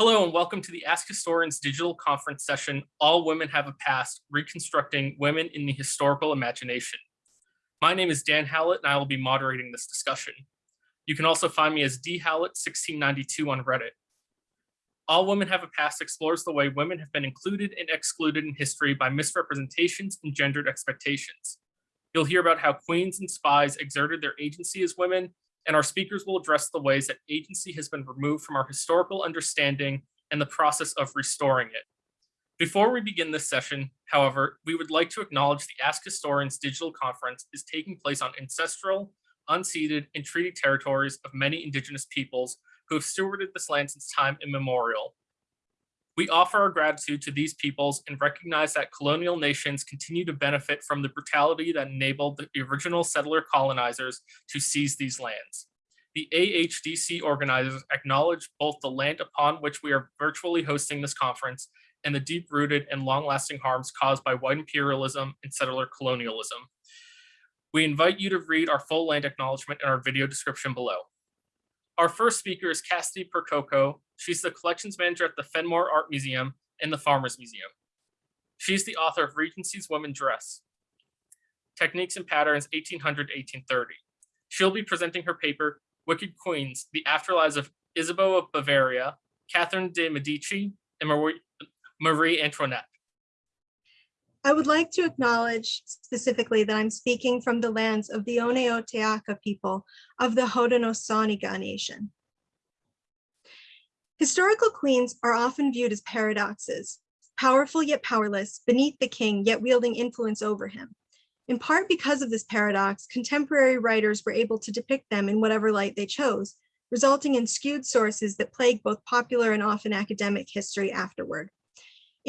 Hello and welcome to the Ask Historians digital conference session, All Women Have a Past, Reconstructing Women in the Historical Imagination. My name is Dan Howlett and I will be moderating this discussion. You can also find me as D Howlett 1692 on Reddit. All Women Have a Past explores the way women have been included and excluded in history by misrepresentations and gendered expectations. You'll hear about how queens and spies exerted their agency as women and our speakers will address the ways that agency has been removed from our historical understanding and the process of restoring it. Before we begin this session, however, we would like to acknowledge the Ask Historians digital conference is taking place on ancestral, unceded, and treaty territories of many indigenous peoples who have stewarded this land since time immemorial. We offer our gratitude to these peoples and recognize that colonial nations continue to benefit from the brutality that enabled the original settler colonizers to seize these lands. The AHDC organizers acknowledge both the land upon which we are virtually hosting this conference and the deep-rooted and long-lasting harms caused by white imperialism and settler colonialism. We invite you to read our full land acknowledgement in our video description below. Our first speaker is Cassidy Percoco. She's the collections manager at the Fenimore Art Museum and the Farmers Museum. She's the author of Regency's Women Dress, Techniques and Patterns 1800-1830. She'll be presenting her paper, Wicked Queens, The Afterlives of Isabeau of Bavaria, Catherine de Medici, and Marie, Marie Antoinette. I would like to acknowledge specifically that I'm speaking from the lands of the Onyota'a:ka people of the Haudenosaunee Nation. Historical queens are often viewed as paradoxes, powerful yet powerless, beneath the king yet wielding influence over him. In part because of this paradox, contemporary writers were able to depict them in whatever light they chose, resulting in skewed sources that plague both popular and often academic history afterward.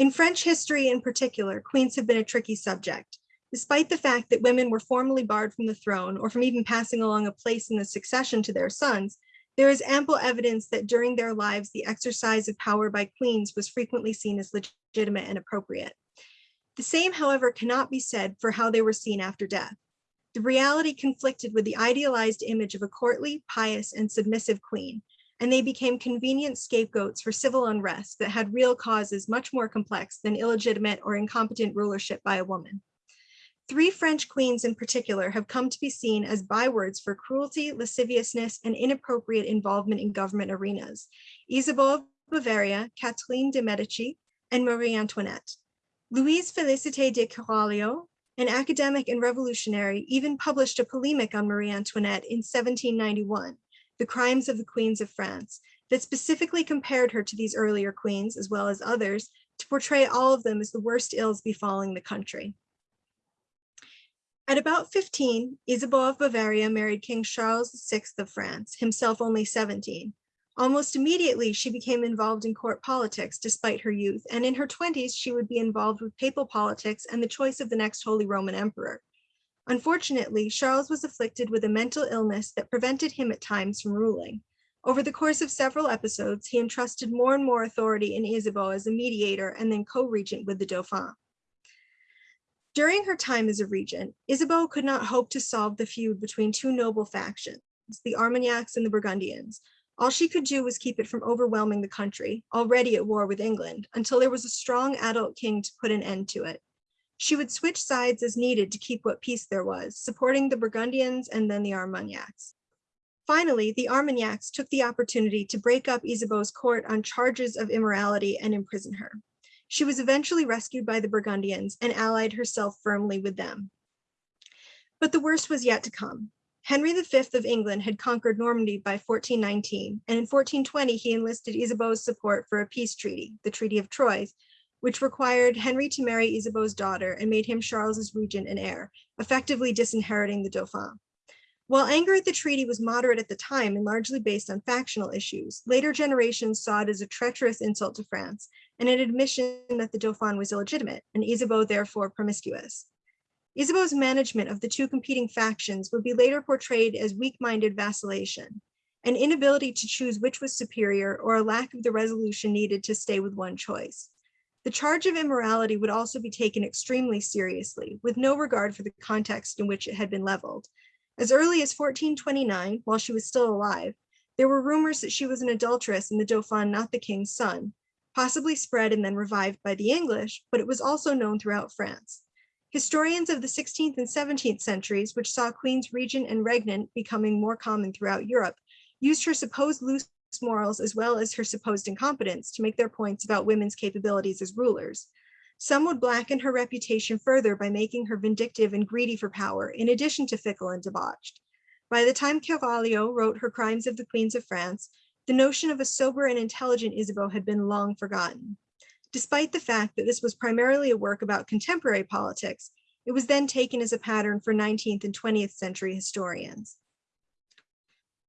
In French history in particular, queens have been a tricky subject. Despite the fact that women were formally barred from the throne or from even passing along a place in the succession to their sons, there is ample evidence that during their lives, the exercise of power by queens was frequently seen as legitimate and appropriate. The same, however, cannot be said for how they were seen after death. The reality conflicted with the idealized image of a courtly, pious, and submissive queen, and they became convenient scapegoats for civil unrest that had real causes much more complex than illegitimate or incompetent rulership by a woman. Three French queens in particular have come to be seen as bywords for cruelty, lasciviousness, and inappropriate involvement in government arenas. Isabeau of Bavaria, Catherine de' Medici, and Marie Antoinette. Louise Félicité de Kéralio, an academic and revolutionary, even published a polemic on Marie Antoinette in 1791, the Crimes of the Queens of France, that specifically compared her to these earlier queens, as well as others, to portray all of them as the worst ills befalling the country. At about 15, Isabeau of Bavaria married King Charles VI of France, himself only 17. Almost immediately, she became involved in court politics despite her youth, and in her 20s, she would be involved with papal politics and the choice of the next Holy Roman Emperor. Unfortunately, Charles was afflicted with a mental illness that prevented him at times from ruling. Over the course of several episodes, he entrusted more and more authority in Isabeau as a mediator and then co-regent with the Dauphin. During her time as a regent, Isabeau could not hope to solve the feud between two noble factions, the Armagnacs and the Burgundians. All she could do was keep it from overwhelming the country, already at war with England, until there was a strong adult king to put an end to it. She would switch sides as needed to keep what peace there was, supporting the Burgundians and then the Armagnacs. Finally, the Armagnacs took the opportunity to break up Isabeau's court on charges of immorality and imprison her. She was eventually rescued by the Burgundians and allied herself firmly with them. But the worst was yet to come. Henry V of England had conquered Normandy by 1419, and in 1420 he enlisted Isabeau's support for a peace treaty, the Treaty of Troyes, which required Henry to marry Isabeau's daughter and made him Charles's regent and heir, effectively disinheriting the Dauphin. While anger at the treaty was moderate at the time and largely based on factional issues, later generations saw it as a treacherous insult to France and an admission that the Dauphin was illegitimate and Isabeau therefore promiscuous. Isabeau's management of the two competing factions would be later portrayed as weak-minded vacillation, an inability to choose which was superior or a lack of the resolution needed to stay with one choice. The charge of immorality would also be taken extremely seriously, with no regard for the context in which it had been leveled. As early as 1429, while she was still alive, There were rumors that she was an adulteress and the Dauphin not the king's son, possibly spread and then revived by the English, but it was also known throughout France. Historians of the 16th and 17th centuries, which saw queens regent and regnant becoming more common throughout Europe, used her supposed loose morals as well as her supposed incompetence to make their points about women's capabilities as rulers. Some would blacken her reputation further by making her vindictive and greedy for power, in addition to fickle and debauched. By the time Kéralio wrote her Crimes of the Queens of France, the notion of a sober and intelligent Isabeau had been long forgotten. Despite the fact that this was primarily a work about contemporary politics, it was then taken as a pattern for 19th and 20th century historians.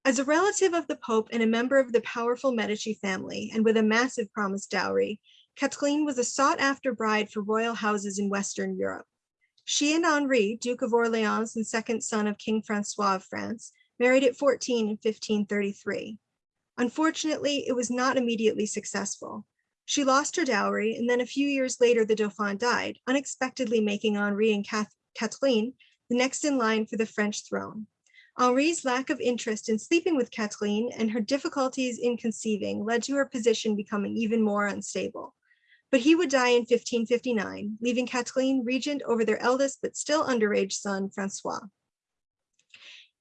As a relative of the Pope and a member of the powerful Medici family, and with a massive promised dowry, Catherine was a sought after bride for royal houses in Western Europe. She and Henri, Duke of Orleans and second son of King Francois of France, married at 14 in 1533. Unfortunately, it was not immediately successful. She lost her dowry, and then a few years later, the Dauphin died, unexpectedly making Henri and Catherine the next in line for the French throne. Henri's lack of interest in sleeping with Catherine and her difficulties in conceiving led to her position becoming even more unstable. But he would die in 1559, leaving Catherine regent over their eldest but still underage son, Francois.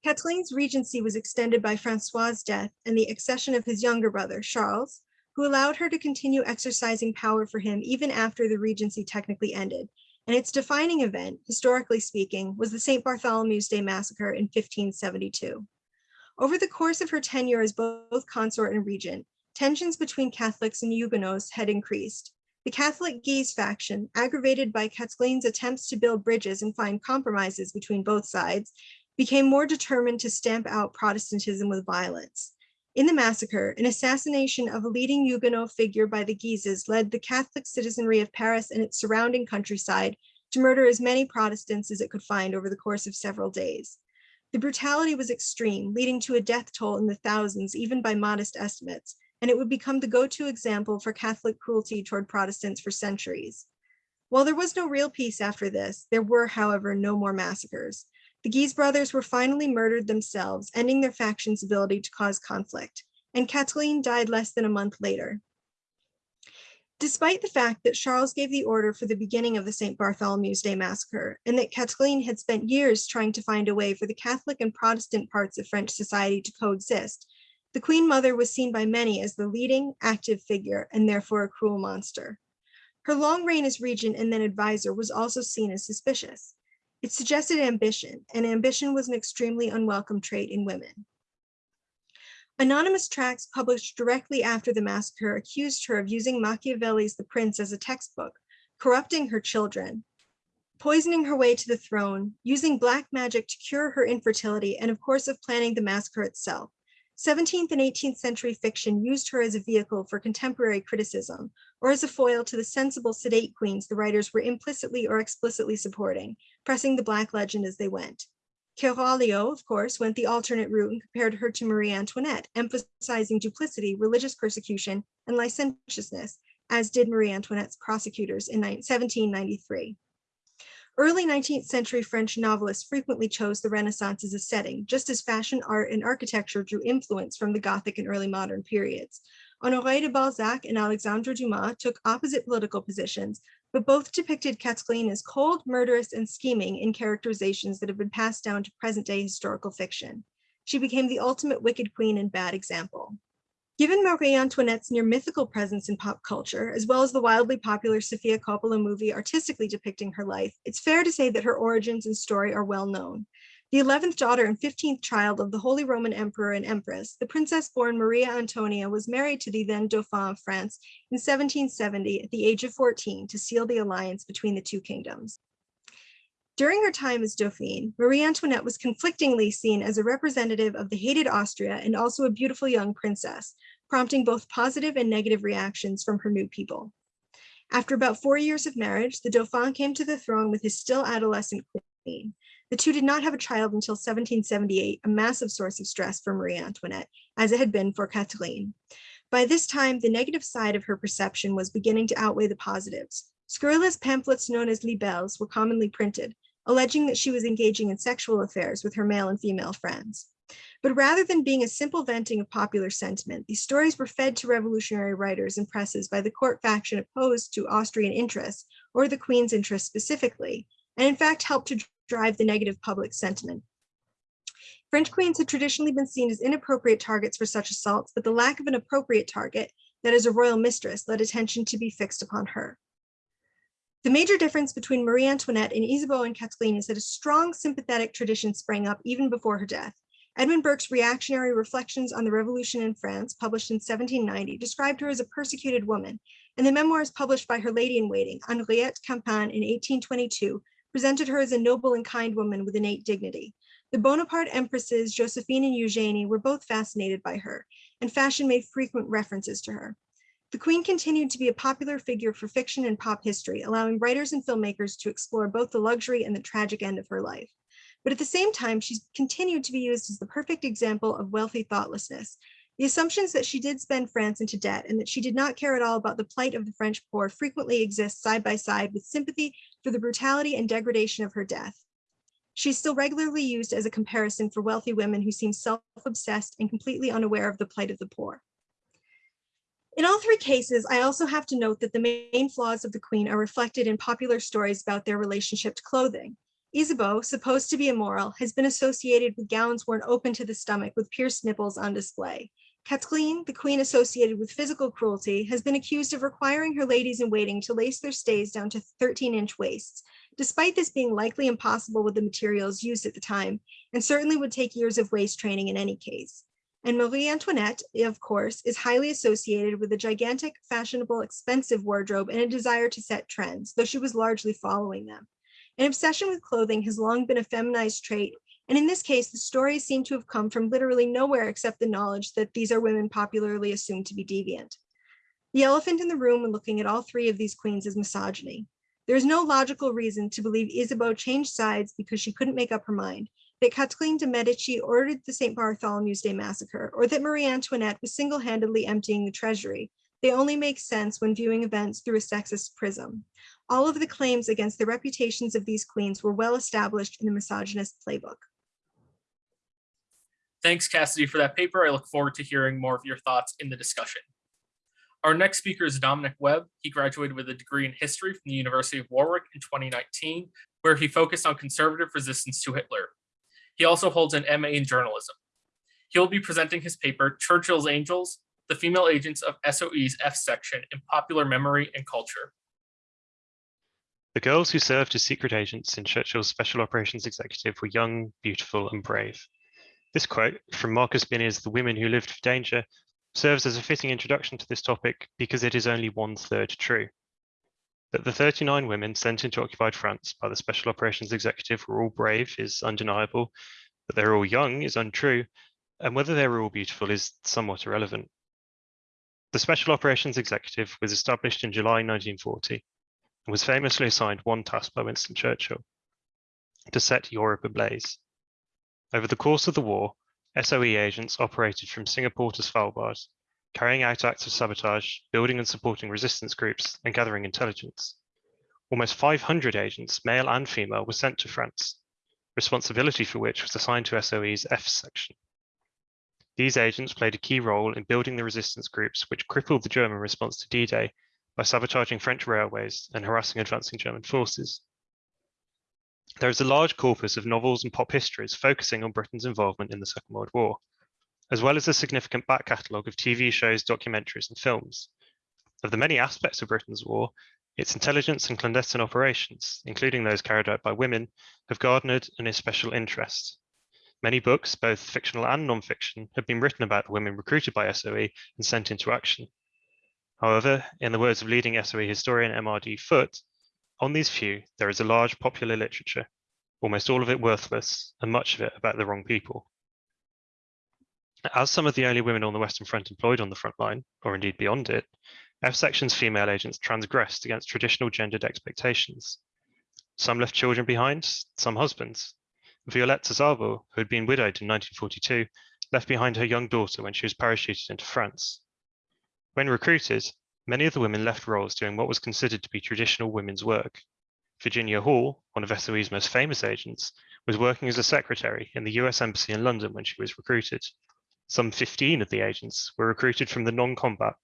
Catherine's regency was extended by Francois's death and the accession of his younger brother, Charles, who allowed her to continue exercising power for him even after the regency technically ended. And its defining event, historically speaking, was the St. Bartholomew's Day massacre in 1572. Over the course of her tenure as both consort and regent, tensions between Catholics and Huguenots had increased. The Catholic Guise faction, aggravated by Catherine's attempts to build bridges and find compromises between both sides, became more determined to stamp out Protestantism with violence. In the massacre, an assassination of a leading Huguenot figure by the Guises led the Catholic citizenry of Paris and its surrounding countryside to murder as many Protestants as it could find over the course of several days. The brutality was extreme, leading to a death toll in the thousands, even by modest estimates, and it would become the go-to example for Catholic cruelty toward Protestants for centuries. While there was no real peace after this, there were, however, no more massacres. The Guise brothers were finally murdered themselves, ending their faction's ability to cause conflict, and Catherine died less than a month later. Despite the fact that Charles gave the order for the beginning of the St. Bartholomew's Day massacre, and that Catherine had spent years trying to find a way for the Catholic and Protestant parts of French society to coexist, the Queen Mother was seen by many as the leading active figure and therefore a cruel monster. Her long reign as regent and then advisor was also seen as suspicious. It suggested ambition, and ambition was an extremely unwelcome trait in women. Anonymous tracts published directly after the massacre accused her of using Machiavelli's The Prince as a textbook, corrupting her children, poisoning her way to the throne, using black magic to cure her infertility, and of course of planning the massacre itself. 17th and 18th century fiction used her as a vehicle for contemporary criticism, or as a foil to the sensible sedate queens the writers were implicitly or explicitly supporting, pressing the Black legend as they went. Kéralio, of course, went the alternate route and compared her to Marie Antoinette, emphasizing duplicity, religious persecution, and licentiousness, as did Marie Antoinette's prosecutors in 1793. Early 19th century French novelists frequently chose the Renaissance as a setting, just as fashion, art, and architecture drew influence from the Gothic and early modern periods. Honoré de Balzac and Alexandre Dumas took opposite political positions, but both depicted Catherine as cold, murderous, and scheming in characterizations that have been passed down to present-day historical fiction. She became the ultimate wicked queen and bad example. Given Marie Antoinette's near mythical presence in pop culture, as well as the wildly popular Sofia Coppola movie artistically depicting her life, it's fair to say that her origins and story are well known. The 11th daughter and 15th child of the Holy Roman Emperor and Empress, the princess-born Maria Antonia was married to the then Dauphin of France in 1770 at the age of 14 to seal the alliance between the two kingdoms. During her time as Dauphine, Marie Antoinette was conflictingly seen as a representative of the hated Austria and also a beautiful young princess, prompting both positive and negative reactions from her new people. After about four years of marriage, the Dauphin came to the throne with his still adolescent queen, the two did not have a child until 1778, a massive source of stress for Marie Antoinette, as it had been for Catherine. By this time, the negative side of her perception was beginning to outweigh the positives. Scurrilous pamphlets known as libelles were commonly printed, alleging that she was engaging in sexual affairs with her male and female friends. But rather than being a simple venting of popular sentiment, these stories were fed to revolutionary writers and presses by the court faction opposed to Austrian interests or the Queen's interests specifically, and in fact helped to drive the negative public sentiment. French queens had traditionally been seen as inappropriate targets for such assaults, but the lack of an appropriate target, that is a royal mistress, led attention to be fixed upon her. The major difference between Marie Antoinette and Isabeau and Catherine is that a strong sympathetic tradition sprang up even before her death. Edmund Burke's reactionary reflections on the revolution in France, published in 1790, described her as a persecuted woman, and the memoirs published by her lady-in-waiting, Henriette Campan, in 1822, presented her as a noble and kind woman with innate dignity. The Bonaparte empresses, Josephine and Eugenie, were both fascinated by her, and fashion made frequent references to her. The Queen continued to be a popular figure for fiction and pop history, allowing writers and filmmakers to explore both the luxury and the tragic end of her life. But at the same time, she's continued to be used as the perfect example of wealthy thoughtlessness. The assumptions that she did spend France into debt and that she did not care at all about the plight of the French poor frequently exist side by side with sympathy for the brutality and degradation of her death. She's still regularly used as a comparison for wealthy women who seem self-obsessed and completely unaware of the plight of the poor. In all three cases, I also have to note that the main flaws of the queen are reflected in popular stories about their relationship to clothing. Isabeau, supposed to be immoral, has been associated with gowns worn open to the stomach with pierced nipples on display. Catherine, the queen associated with physical cruelty, has been accused of requiring her ladies in waiting to lace their stays down to 13 inch waists, despite this being likely impossible with the materials used at the time, and certainly would take years of waist training in any case. And Marie Antoinette, of course, is highly associated with a gigantic, fashionable, expensive wardrobe and a desire to set trends, though she was largely following them. An obsession with clothing has long been a feminized trait, and in this case, the stories seem to have come from literally nowhere except the knowledge that these are women popularly assumed to be deviant. The elephant in the room when looking at all three of these queens is misogyny. There is no logical reason to believe Isabeau changed sides because she couldn't make up her mind, that Catherine de' Medici ordered the St. Bartholomew's Day massacre, or that Marie Antoinette was single-handedly emptying the treasury. They only make sense when viewing events through a sexist prism. All of the claims against the reputations of these queens were well established in the misogynist playbook. Thanks, Cassidy, for that paper. I look forward to hearing more of your thoughts in the discussion. Our next speaker is Dominic Webb. He graduated with a degree in history from the University of Warwick in 2019, where he focused on conservative resistance to Hitler. He also holds an MA in journalism. He'll be presenting his paper, Churchill's Angels, the female agents of SOE's F section in popular memory and culture. The girls who served as secret agents in Churchill's Special Operations Executive were young, beautiful, and brave. This quote from Marcus Binney's The Women Who Lived for Danger serves as a fitting introduction to this topic because it is only one third true. That the 39 women sent into occupied France by the Special Operations Executive were all brave is undeniable, that they're all young is untrue, and whether they were all beautiful is somewhat irrelevant. The Special Operations Executive was established in July 1940 and was famously assigned one task by Winston Churchill, to set Europe ablaze. Over the course of the war, SOE agents operated from Singapore to Svalbard carrying out acts of sabotage, building and supporting resistance groups, and gathering intelligence. Almost 500 agents, male and female, were sent to France, responsibility for which was assigned to SOE's F section. These agents played a key role in building the resistance groups which crippled the German response to D-Day by sabotaging French railways and harassing advancing German forces. There is a large corpus of novels and pop histories focusing on Britain's involvement in the Second World War, as well as a significant back catalogue of TV shows, documentaries, and films. Of the many aspects of Britain's war, its intelligence and clandestine operations, including those carried out by women, have garnered an especial interest. Many books, both fictional and non-fiction, have been written about the women recruited by SOE and sent into action. However, in the words of leading SOE historian MRD Foote, on these few, there is a large popular literature, almost all of it worthless, and much of it about the wrong people. As some of the only women on the Western Front employed on the front line, or indeed beyond it, F Section's female agents transgressed against traditional gendered expectations. Some left children behind, some husbands. Violette Szabo, who had been widowed in 1942, left behind her young daughter when she was parachuted into France. When recruited, many of the women left roles doing what was considered to be traditional women's work. Virginia Hall, one of SOE's most famous agents, was working as a secretary in the US Embassy in London when she was recruited. Some 15 of the agents were recruited from the non-combat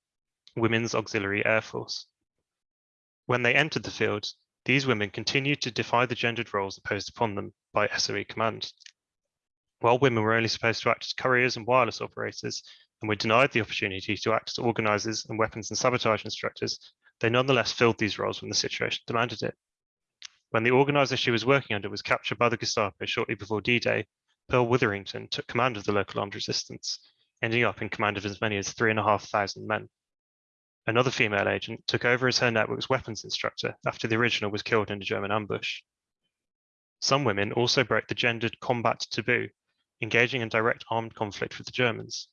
Women's Auxiliary Air Force. When they entered the field, these women continued to defy the gendered roles imposed upon them by SOE command. While women were only supposed to act as couriers and wireless operators and were denied the opportunity to act as organizers and weapons and sabotage instructors, they nonetheless filled these roles when the situation demanded it. When the organizer she was working under was captured by the Gestapo shortly before D-Day, Pearl Witherington took command of the local armed resistance, ending up in command of as many as three and a half thousand men. Another female agent took over as her network's weapons instructor after the original was killed in a German ambush. Some women also broke the gendered combat taboo, engaging in direct armed conflict with the Germans.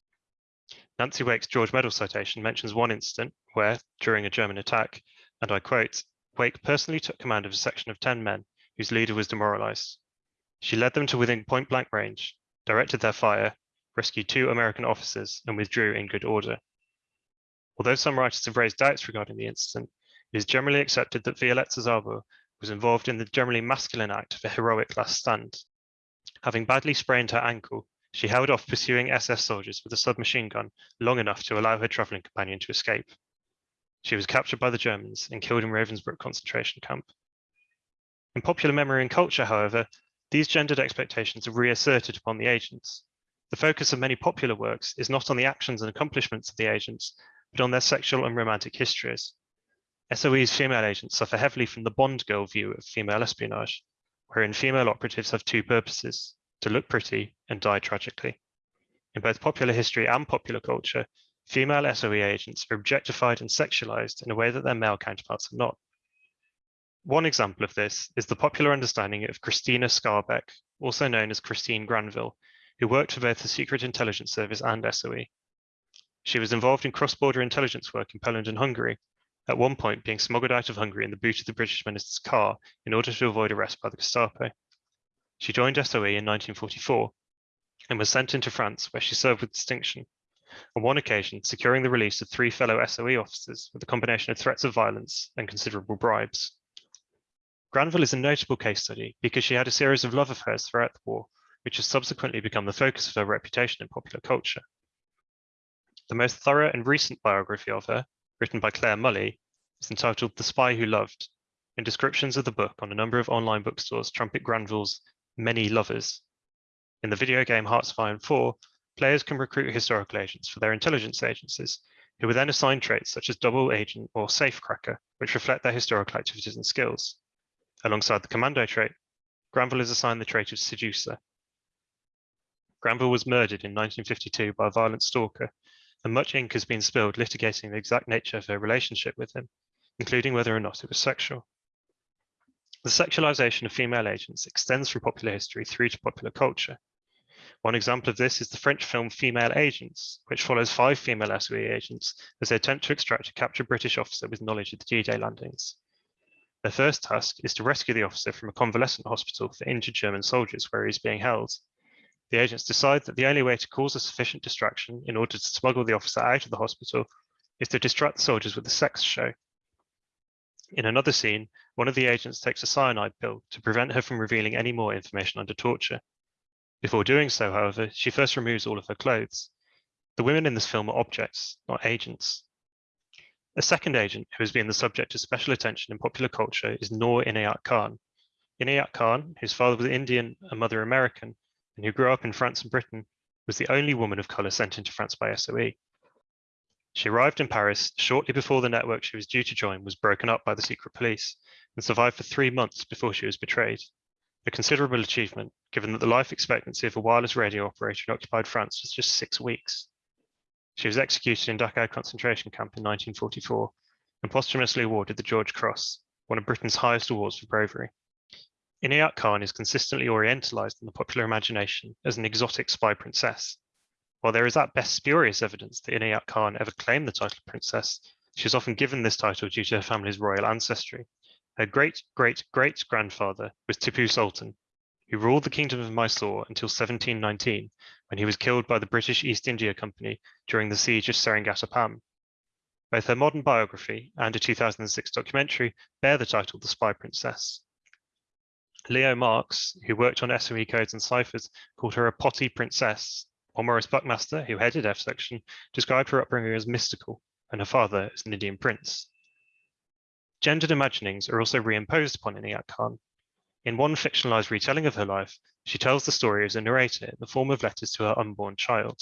Nancy Wake's George Medal citation mentions one incident where, during a German attack, and I quote, Wake personally took command of a section of 10 men whose leader was demoralized. She led them to within point blank range, directed their fire, rescued two American officers, and withdrew in good order. Although some writers have raised doubts regarding the incident, it is generally accepted that Violetta Szabo was involved in the generally masculine act of a heroic last stand. Having badly sprained her ankle, she held off pursuing SS soldiers with a submachine gun long enough to allow her traveling companion to escape. She was captured by the Germans and killed in Ravensbrück concentration camp. In popular memory and culture, however, these gendered expectations are reasserted upon the agents. The focus of many popular works is not on the actions and accomplishments of the agents, but on their sexual and romantic histories. SOE's female agents suffer heavily from the Bond girl view of female espionage, wherein female operatives have two purposes, to look pretty and die tragically. In both popular history and popular culture, female SOE agents are objectified and sexualized in a way that their male counterparts are not. One example of this is the popular understanding of Christina Skarbek, also known as Christine Granville, who worked for both the Secret Intelligence Service and SOE. She was involved in cross-border intelligence work in Poland and Hungary, at one point being smuggled out of Hungary in the boot of the British minister's car in order to avoid arrest by the Gestapo. She joined SOE in 1944 and was sent into France where she served with distinction on one occasion securing the release of three fellow SOE officers with a combination of threats of violence and considerable bribes. Granville is a notable case study because she had a series of love affairs throughout the war, which has subsequently become the focus of her reputation in popular culture. The most thorough and recent biography of her, written by Clare Mulley, is entitled The Spy Who Loved, and descriptions of the book on a number of online bookstores trumpet Granville's many lovers. In the video game Hearts of Iron 4, players can recruit historical agents for their intelligence agencies, who are then assigned traits such as double agent or safecracker, which reflect their historical activities and skills. Alongside the commando trait, Granville is assigned the trait of seducer. Granville was murdered in 1952 by a violent stalker, and much ink has been spilled litigating the exact nature of her relationship with him, including whether or not it was sexual. The sexualization of female agents extends from popular history through to popular culture, one example of this is the French film Female Agents, which follows five female SOE agents as they attempt to extract a captured British officer with knowledge of the D-Day landings. Their first task is to rescue the officer from a convalescent hospital for injured German soldiers where he is being held. The agents decide that the only way to cause a sufficient distraction in order to smuggle the officer out of the hospital is to distract the soldiers with a sex show. In another scene, one of the agents takes a cyanide pill to prevent her from revealing any more information under torture. Before doing so, however, she first removes all of her clothes. The women in this film are objects, not agents. A second agent who has been the subject of special attention in popular culture is Noor Inayat Khan. Inayat Khan, whose father was Indian and mother American, and who grew up in France and Britain, was the only woman of color sent into France by SOE. She arrived in Paris shortly before the network she was due to join was broken up by the secret police and survived for three months before she was betrayed a considerable achievement given that the life expectancy of a wireless radio operator in occupied France was just six weeks. She was executed in Dachau concentration camp in 1944 and posthumously awarded the George Cross, one of Britain's highest awards for bravery. Inayat Khan is consistently orientalized in the popular imagination as an exotic spy princess. While there is at best spurious evidence that Inayat Khan ever claimed the title of princess, she is often given this title due to her family's royal ancestry, her great-great-great-grandfather was Tipu Sultan, who ruled the kingdom of Mysore until 1719, when he was killed by the British East India Company during the siege of Seringapatam. Both her modern biography and a 2006 documentary bear the title The Spy Princess, Leo Marks, who worked on SOE codes and ciphers, called her a potty princess, Maurice Buckmaster, who headed F section, described her upbringing as mystical and her father as an Indian prince. Gendered imaginings are also reimposed upon Inayat Khan. In one fictionalized retelling of her life, she tells the story as a narrator in the form of letters to her unborn child.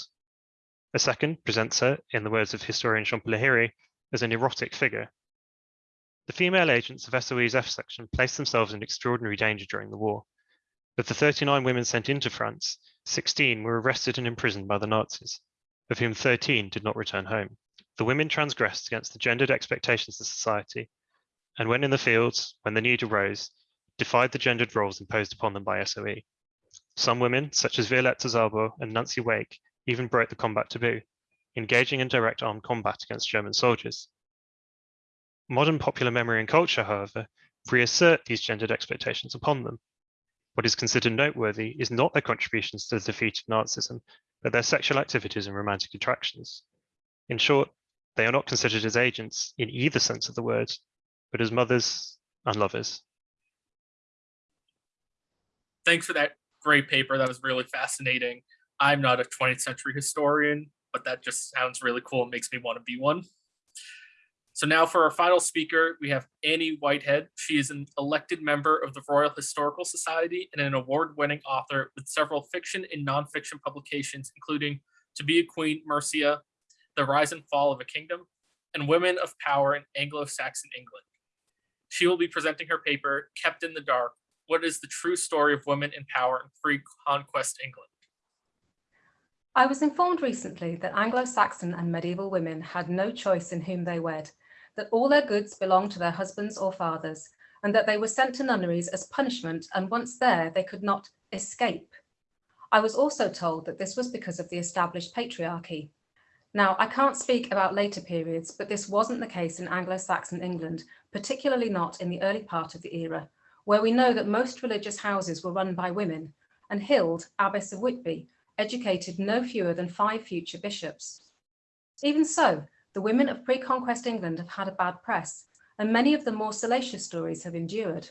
A second presents her, in the words of historian Shompa Lahiri, as an erotic figure. The female agents of SOE's F section placed themselves in extraordinary danger during the war. Of the 39 women sent into France, 16 were arrested and imprisoned by the Nazis, of whom 13 did not return home. The women transgressed against the gendered expectations of society, and when in the fields, when the need arose, defied the gendered roles imposed upon them by SOE. Some women, such as Violetta Szabo and Nancy Wake, even broke the combat taboo, engaging in direct armed combat against German soldiers. Modern popular memory and culture, however, reassert these gendered expectations upon them. What is considered noteworthy is not their contributions to the defeat of Nazism, but their sexual activities and romantic attractions. In short, they are not considered as agents in either sense of the word, but as mothers and lovers. Thanks for that great paper. That was really fascinating. I'm not a 20th century historian, but that just sounds really cool. It makes me want to be one. So now for our final speaker, we have Annie Whitehead. She is an elected member of the Royal Historical Society and an award-winning author with several fiction and nonfiction publications, including To Be a Queen, Mercia, The Rise and Fall of a Kingdom, and Women of Power in Anglo-Saxon England. She will be presenting her paper, Kept in the Dark, What is the True Story of Women in Power in Pre-Conquest England? I was informed recently that Anglo-Saxon and medieval women had no choice in whom they wed, that all their goods belonged to their husbands or fathers, and that they were sent to nunneries as punishment, and once there, they could not escape. I was also told that this was because of the established patriarchy. Now, I can't speak about later periods, but this wasn't the case in Anglo-Saxon England, particularly not in the early part of the era, where we know that most religious houses were run by women, and Hild, Abbess of Whitby, educated no fewer than five future bishops. Even so, the women of pre-conquest England have had a bad press, and many of the more salacious stories have endured.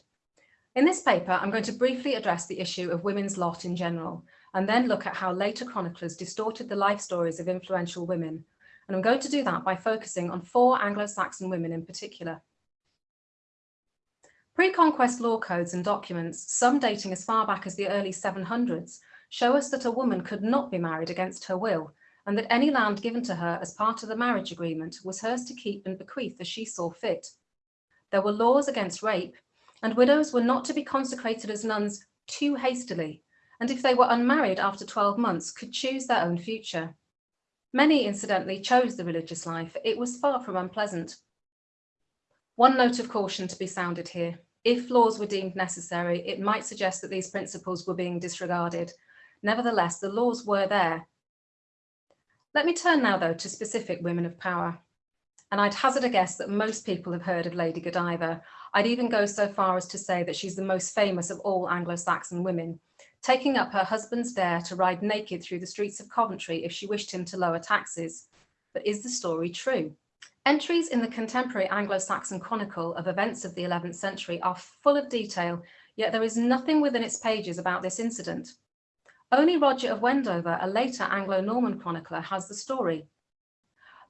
In this paper, I'm going to briefly address the issue of women's lot in general, and then look at how later chroniclers distorted the life stories of influential women. And I'm going to do that by focusing on four Anglo-Saxon women in particular. Pre-conquest law codes and documents, some dating as far back as the early 700s, show us that a woman could not be married against her will and that any land given to her as part of the marriage agreement was hers to keep and bequeath as she saw fit. There were laws against rape and widows were not to be consecrated as nuns too hastily and if they were unmarried after 12 months could choose their own future. Many incidentally chose the religious life, it was far from unpleasant. One note of caution to be sounded here. If laws were deemed necessary, it might suggest that these principles were being disregarded, Nevertheless, the laws were there. Let me turn now, though, to specific women of power. And I'd hazard a guess that most people have heard of Lady Godiva. I'd even go so far as to say that she's the most famous of all Anglo-Saxon women, taking up her husband's dare to ride naked through the streets of Coventry if she wished him to lower taxes. But is the story true? Entries in the contemporary Anglo-Saxon chronicle of events of the 11th century are full of detail, yet there is nothing within its pages about this incident. Only Roger of Wendover, a later Anglo-Norman chronicler, has the story.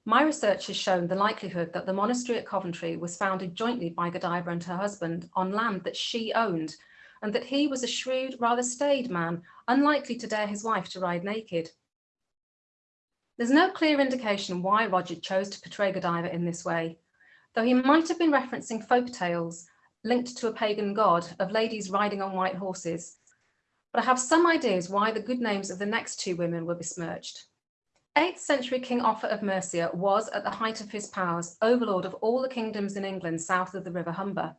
My research has shown the likelihood that the monastery at Coventry was founded jointly by Godiva and her husband on land that she owned, and that he was a shrewd, rather staid man, unlikely to dare his wife to ride naked. There's no clear indication why Roger chose to portray Godiva in this way, though he might have been referencing folk tales linked to a pagan god of ladies riding on white horses, but I have some ideas why the good names of the next two women were besmirched. 8th century King Offa of Mercia was, at the height of his powers, overlord of all the kingdoms in England south of the River Humber.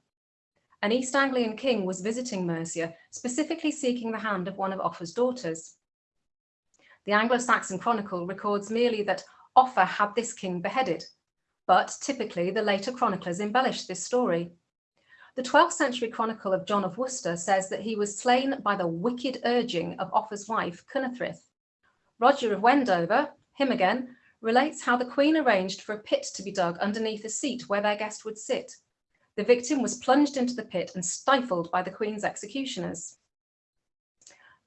An East Anglian king was visiting Mercia, specifically seeking the hand of one of Offa's daughters. The Anglo-Saxon Chronicle records merely that Offa had this king beheaded, but typically the later chroniclers embellished this story. The 12th century chronicle of John of Worcester says that he was slain by the wicked urging of Offa's wife, Cynethryth. Roger of Wendover, him again, relates how the queen arranged for a pit to be dug underneath a seat where their guest would sit. The victim was plunged into the pit and stifled by the Queen's executioners.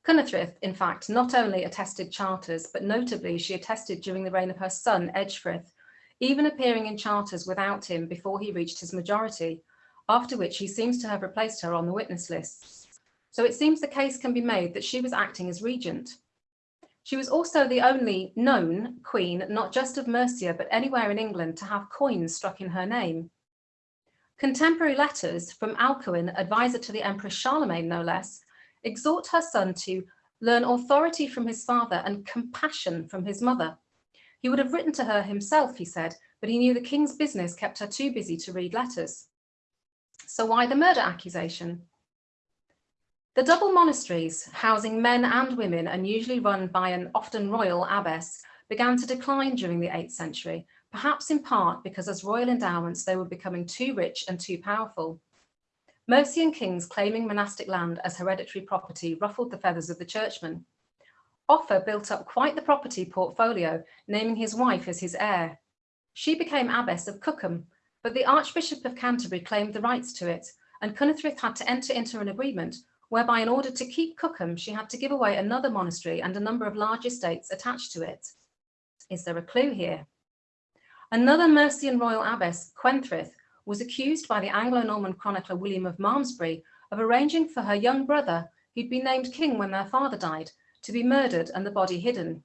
Cynethryth, in fact, not only attested charters, but notably she attested during the reign of her son, Ecgfrith, even appearing in charters without him before he reached his majority, after which he seems to have replaced her on the witness list. So it seems the case can be made that she was acting as regent. She was also the only known queen, not just of Mercia, but anywhere in England to have coins struck in her name. Contemporary letters from Alcuin, advisor to the Emperor Charlemagne, no less, exhort her son to learn authority from his father and compassion from his mother. He would have written to her himself, he said, but he knew the king's business kept her too busy to read letters. So why the murder accusation? The double monasteries, housing men and women and usually run by an often royal abbess, began to decline during the 8th century, perhaps in part because as royal endowments they were becoming too rich and too powerful. Mercian kings claiming monastic land as hereditary property ruffled the feathers of the churchmen. Offa built up quite the property portfolio, naming his wife as his heir. She became abbess of Cookham, but the Archbishop of Canterbury claimed the rights to it, and Cynethryth had to enter into an agreement whereby in order to keep Cookham, she had to give away another monastery and a number of large estates attached to it. Is there a clue here? Another Mercian royal abbess, Cwenthryth, was accused by the Anglo-Norman chronicler William of Malmesbury of arranging for her young brother, who'd been named king when their father died, to be murdered and the body hidden.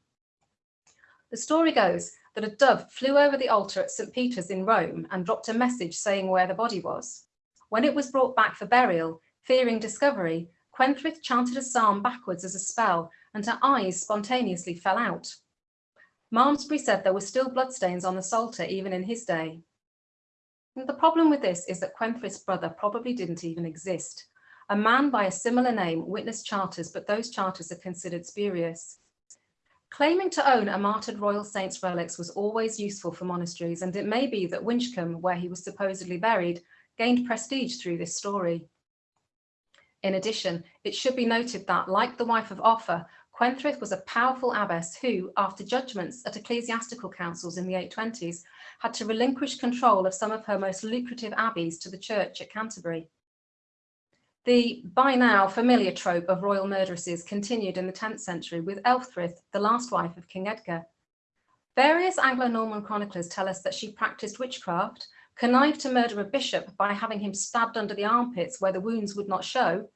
The story goes that a dove flew over the altar at St. Peter's in Rome and dropped a message saying where the body was. When it was brought back for burial, fearing discovery, Cwenthryth chanted a psalm backwards as a spell and her eyes spontaneously fell out. Malmesbury said there were still bloodstains on the Psalter even in his day. And the problem with this is that Cwenthryth's brother probably didn't even exist. A man by a similar name witnessed charters, but those charters are considered spurious. Claiming to own a martyred royal saint's relics was always useful for monasteries, and it may be that Winchcombe, where he was supposedly buried, gained prestige through this story. In addition, it should be noted that, like the wife of Offa, Cwenthryth was a powerful abbess who, after judgments at ecclesiastical councils in the 820s, had to relinquish control of some of her most lucrative abbeys to the church at Canterbury. The by now familiar trope of royal murderesses continued in the 10th century with Elfrith, the last wife of King Edgar. Various Anglo-Norman chroniclers tell us that she practiced witchcraft, connived to murder a bishop by having him stabbed under the armpits where the wounds would not show,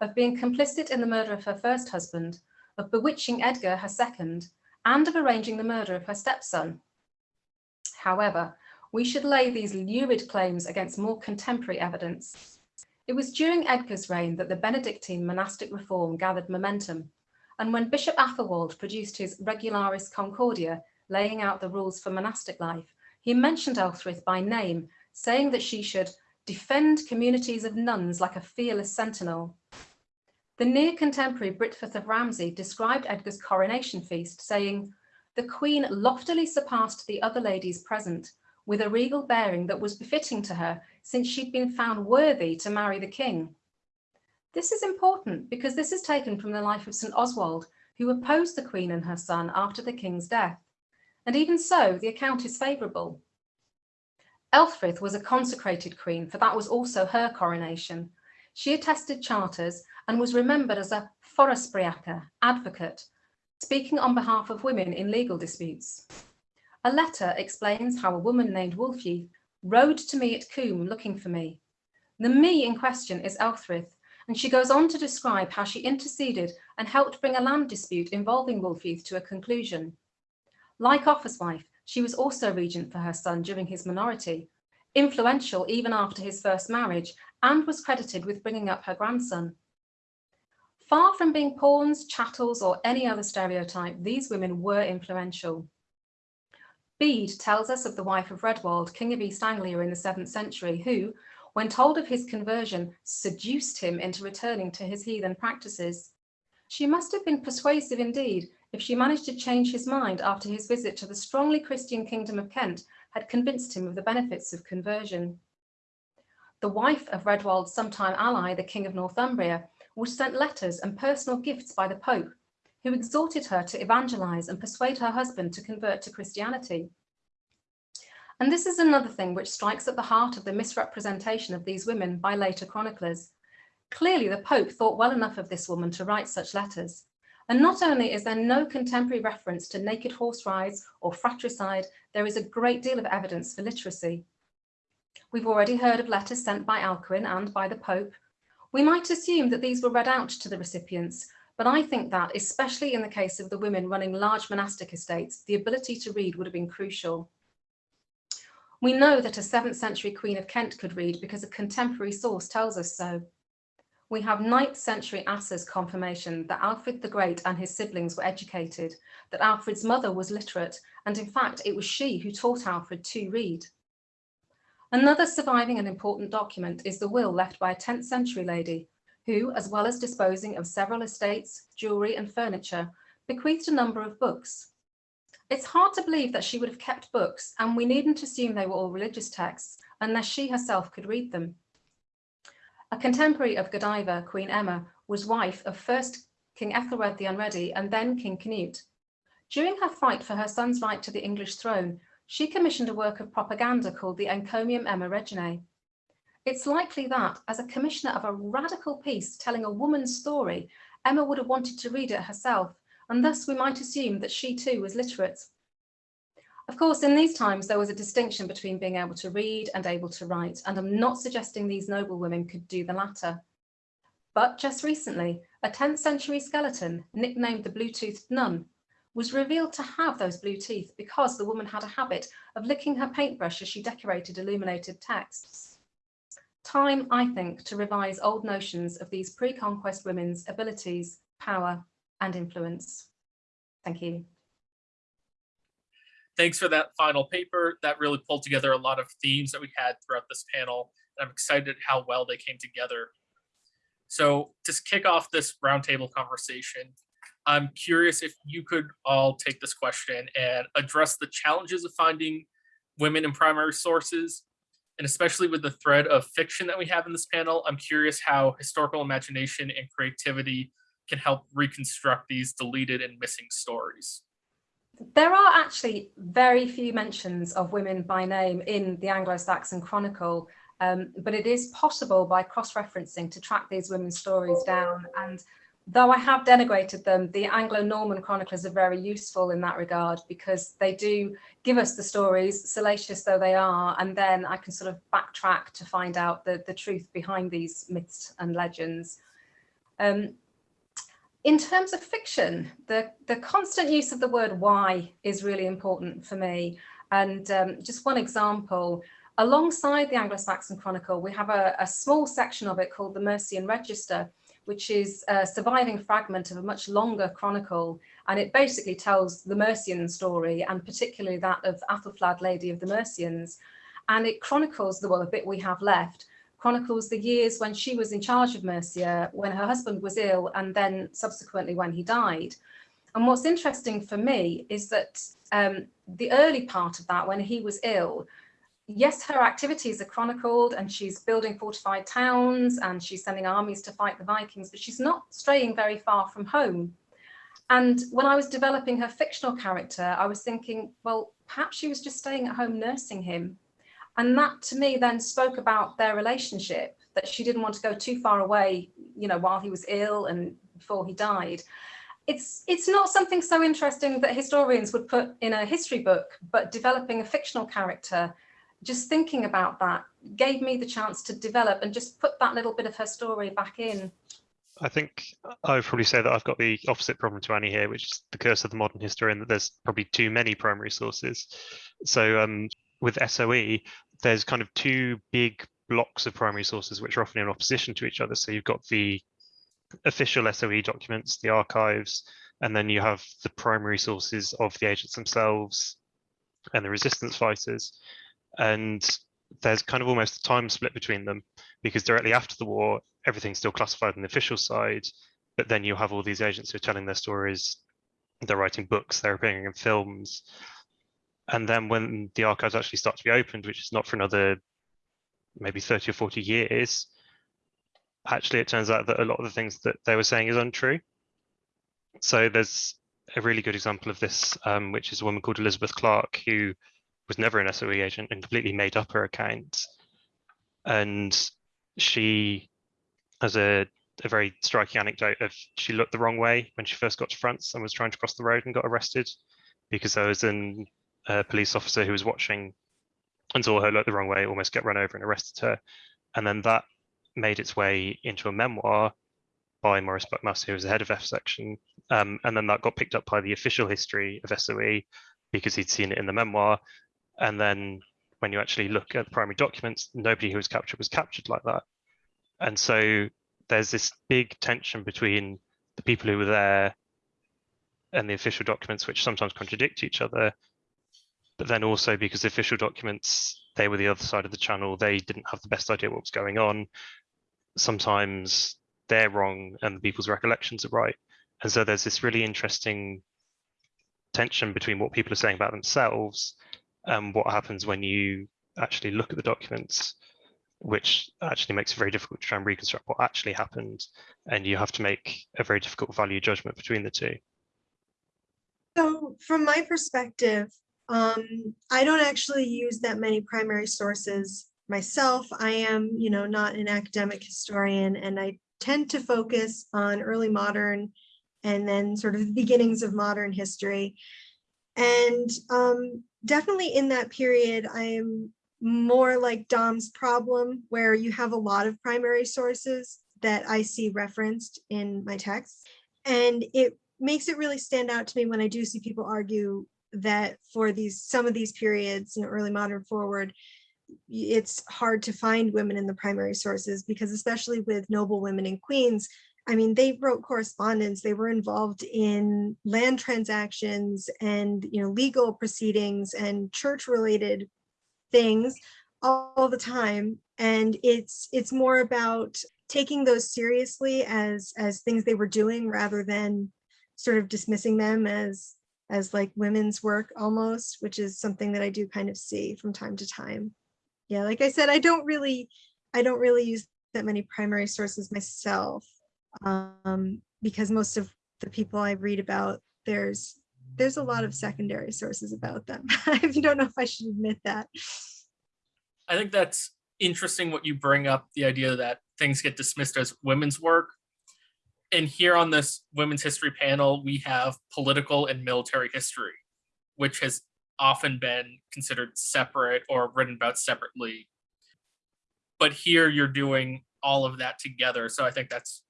of being complicit in the murder of her first husband, of bewitching Edgar, her second, and of arranging the murder of her stepson. However, we should lay these lurid claims against more contemporary evidence. It was during Edgar's reign that the Benedictine monastic reform gathered momentum, and when Bishop Athelwold produced his Regularis Concordia, laying out the rules for monastic life, he mentioned Elfrith by name, saying that she should defend communities of nuns like a fearless sentinel. The near contemporary Byrhtferth of Ramsey described Edgar's coronation feast, saying, the queen loftily surpassed the other ladies present with a regal bearing that was befitting to her since she'd been found worthy to marry the king. This is important because this is taken from the life of St Oswald, who opposed the queen and her son after the king's death. And even so, the account is favourable. Elfrith was a consecrated queen, for that was also her coronation. She attested charters and was remembered as a forespeca, advocate, speaking on behalf of women in legal disputes. A letter explains how a woman named Wulfyth rode to me at Coombe looking for me. The me in question is Elfrith, and she goes on to describe how she interceded and helped bring a land dispute involving Wulfyth to a conclusion. Like Offa's wife, she was also regent for her son during his minority, influential even after his first marriage, and was credited with bringing up her grandson. Far from being pawns, chattels, or any other stereotype, these women were influential. Bede tells us of the wife of Redwald, king of East Anglia in the 7th century, who, when told of his conversion, seduced him into returning to his heathen practices. She must have been persuasive indeed if she managed to change his mind after his visit to the strongly Christian kingdom of Kent had convinced him of the benefits of conversion. The wife of Redwald's sometime ally, the king of Northumbria, was sent letters and personal gifts by the Pope, who exhorted her to evangelize and persuade her husband to convert to Christianity. And this is another thing which strikes at the heart of the misrepresentation of these women by later chroniclers. Clearly, the Pope thought well enough of this woman to write such letters. And not only is there no contemporary reference to naked horse rides or fratricide, there is a great deal of evidence for literacy. We've already heard of letters sent by Alcuin and by the Pope. We might assume that these were read out to the recipients, but I think that, especially in the case of the women running large monastic estates, the ability to read would have been crucial. We know that a 7th century Queen of Kent could read because a contemporary source tells us so. We have 9th century Asser's confirmation that Alfred the Great and his siblings were educated, that Alfred's mother was literate, and in fact it was she who taught Alfred to read. Another surviving and important document is the will left by a 10th century lady who, as well as disposing of several estates, jewellery and furniture, bequeathed a number of books. It's hard to believe that she would have kept books and we needn't assume they were all religious texts unless she herself could read them. A contemporary of Godiva, Queen Emma, was wife of first King Ethelred the Unready and then King Canute. During her fight for her son's right to the English throne, she commissioned a work of propaganda called the Encomium Emmae Reginae. It's likely that, as a commissioner of a radical piece telling a woman's story, Emma would have wanted to read it herself, and thus we might assume that she too was literate. Of course, in these times, there was a distinction between being able to read and able to write, and I'm not suggesting these noble women could do the latter. But just recently, a 10th century skeleton, nicknamed the Blue-Toothed Nun, was revealed to have those blue teeth because the woman had a habit of licking her paintbrush as she decorated illuminated texts. Time, I think, to revise old notions of these pre-conquest women's abilities, power and influence. Thank you. Thanks for that final paper. That really pulled together a lot of themes that we had throughout this panel. I'm excited how well they came together. So to kick off this roundtable conversation, I'm curious if you could all take this question and address the challenges of finding women in primary sources, and especially with the thread of fiction that we have in this panel, I'm curious how historical imagination and creativity can help reconstruct these deleted and missing stories. There are actually very few mentions of women by name in the Anglo-Saxon Chronicle, um, but it is possible by cross-referencing to track these women's stories down. And though I have denigrated them, the Anglo-Norman chroniclers are very useful in that regard because they do give us the stories, salacious though they are, and then I can sort of backtrack to find out the, the truth behind these myths and legends. Um, in terms of fiction, the, the constant use of the word why is really important for me. And um, just one example, alongside the Anglo-Saxon Chronicle, we have a, a, small section of it called the Mercian Register, which is a surviving fragment of a much longer chronicle. And it basically tells the Mercian story, and particularly that of Athelflaed, Lady of the Mercians. And it chronicles the, well, the bit we have left, chronicles the years when she was in charge of Mercia, when her husband was ill, and then subsequently when he died. And what's interesting for me is that um, the early part of that, when he was ill, yes, her activities are chronicled and she's building fortified towns and she's sending armies to fight the Vikings, but she's not straying very far from home. And when I was developing her fictional character, I was thinking, well, perhaps she was just staying at home nursing him and that to me then spoke about their relationship, that she didn't want to go too far away, you know, while he was ill and before he died. It's, it's not something so interesting that historians would put in a history book, but developing a fictional character, just thinking about that gave me the chance to develop and just put that little bit of her story back in. I think I would probably say that I've got the opposite problem to Annie here, which is the curse of the modern historian, that there's probably too many primary sources. So um, with SOE, there's kind of two big blocks of primary sources which are often in opposition to each other. So you've got the official SOE documents, the archives, and then you have the primary sources of the agents themselves and the resistance fighters. And there's kind of almost a time split between them because directly after the war, everything's still classified on the official side, but then you have all these agents who are telling their stories, they're writing books, they're appearing in films, and then when the archives actually start to be opened, which is not for another maybe 30 or 40 years, actually it turns out that a lot of the things that they were saying is untrue. So there's a really good example of this, um, which is a woman called Elizabeth Clark, who was never an SOE agent and completely made up her account. And she has a, a very striking anecdote of she looked the wrong way when she first got to France and was trying to cross the road and got arrested because there was an, a police officer who was watching and saw her look the wrong way, almost get run over and arrested her. And then that made its way into a memoir by Maurice Buckmaster, who was the head of F section. Um, and then that got picked up by the official history of SOE because he'd seen it in the memoir. And then when you actually look at the primary documents, nobody who was captured was captured like that. And so there's this big tension between the people who were there and the official documents, which sometimes contradict each other. But then also because the official documents, they were the other side of the channel, they didn't have the best idea what was going on. Sometimes they're wrong and the people's recollections are right. And so there's this really interesting tension between what people are saying about themselves and what happens when you actually look at the documents, which actually makes it very difficult to try and reconstruct what actually happened. And you have to make a very difficult value judgment between the two. So from my perspective, um, I don't actually use that many primary sources myself. I am, you know, not an academic historian and I tend to focus on early modern and then sort of the beginnings of modern history. And um, definitely in that period, I am more like Dom's problem, where you have a lot of primary sources that I see referenced in my text. And it makes it really stand out to me when I do see people argue that for these some of these periods, know, early modern forward, it's hard to find women in the primary sources because especially with noble women and queens, I mean, they wrote correspondence, they were involved in land transactions and, you know, legal proceedings and church related things all the time. And it's it's more about taking those seriously as as things they were doing rather than sort of dismissing them as as like women's work almost, which is something that I do kind of see from time to time. Yeah, like I said, I don't really, I don't really use that many primary sources myself um, because most of the people I read about, there's there's a lot of secondary sources about them. I don't know if I should admit that. I think that's interesting what you bring up, the idea that things get dismissed as women's work. And here on this women's history panel, we have political and military history, which has often been considered separate or written about separately. But here you're doing all of that together. So I think that's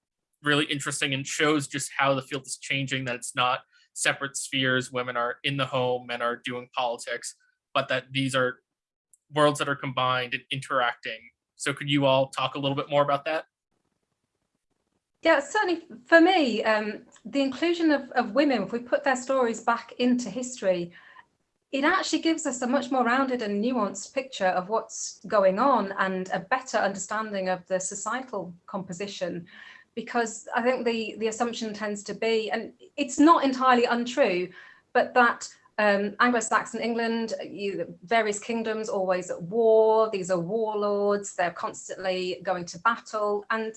really interesting and shows just how the field is changing, that it's not separate spheres. Women are in the home men are doing politics, but that these are worlds that are combined and interacting. So could you all talk a little bit more about that? Yeah, certainly for me, um, the inclusion of, of women, if we put their stories back into history, it actually gives us a much more rounded and nuanced picture of what's going on and a better understanding of the societal composition because I think the, the assumption tends to be, and it's not entirely untrue, but that um, Anglo-Saxon England, you, various kingdoms always at war, these are warlords, they're constantly going to battle. And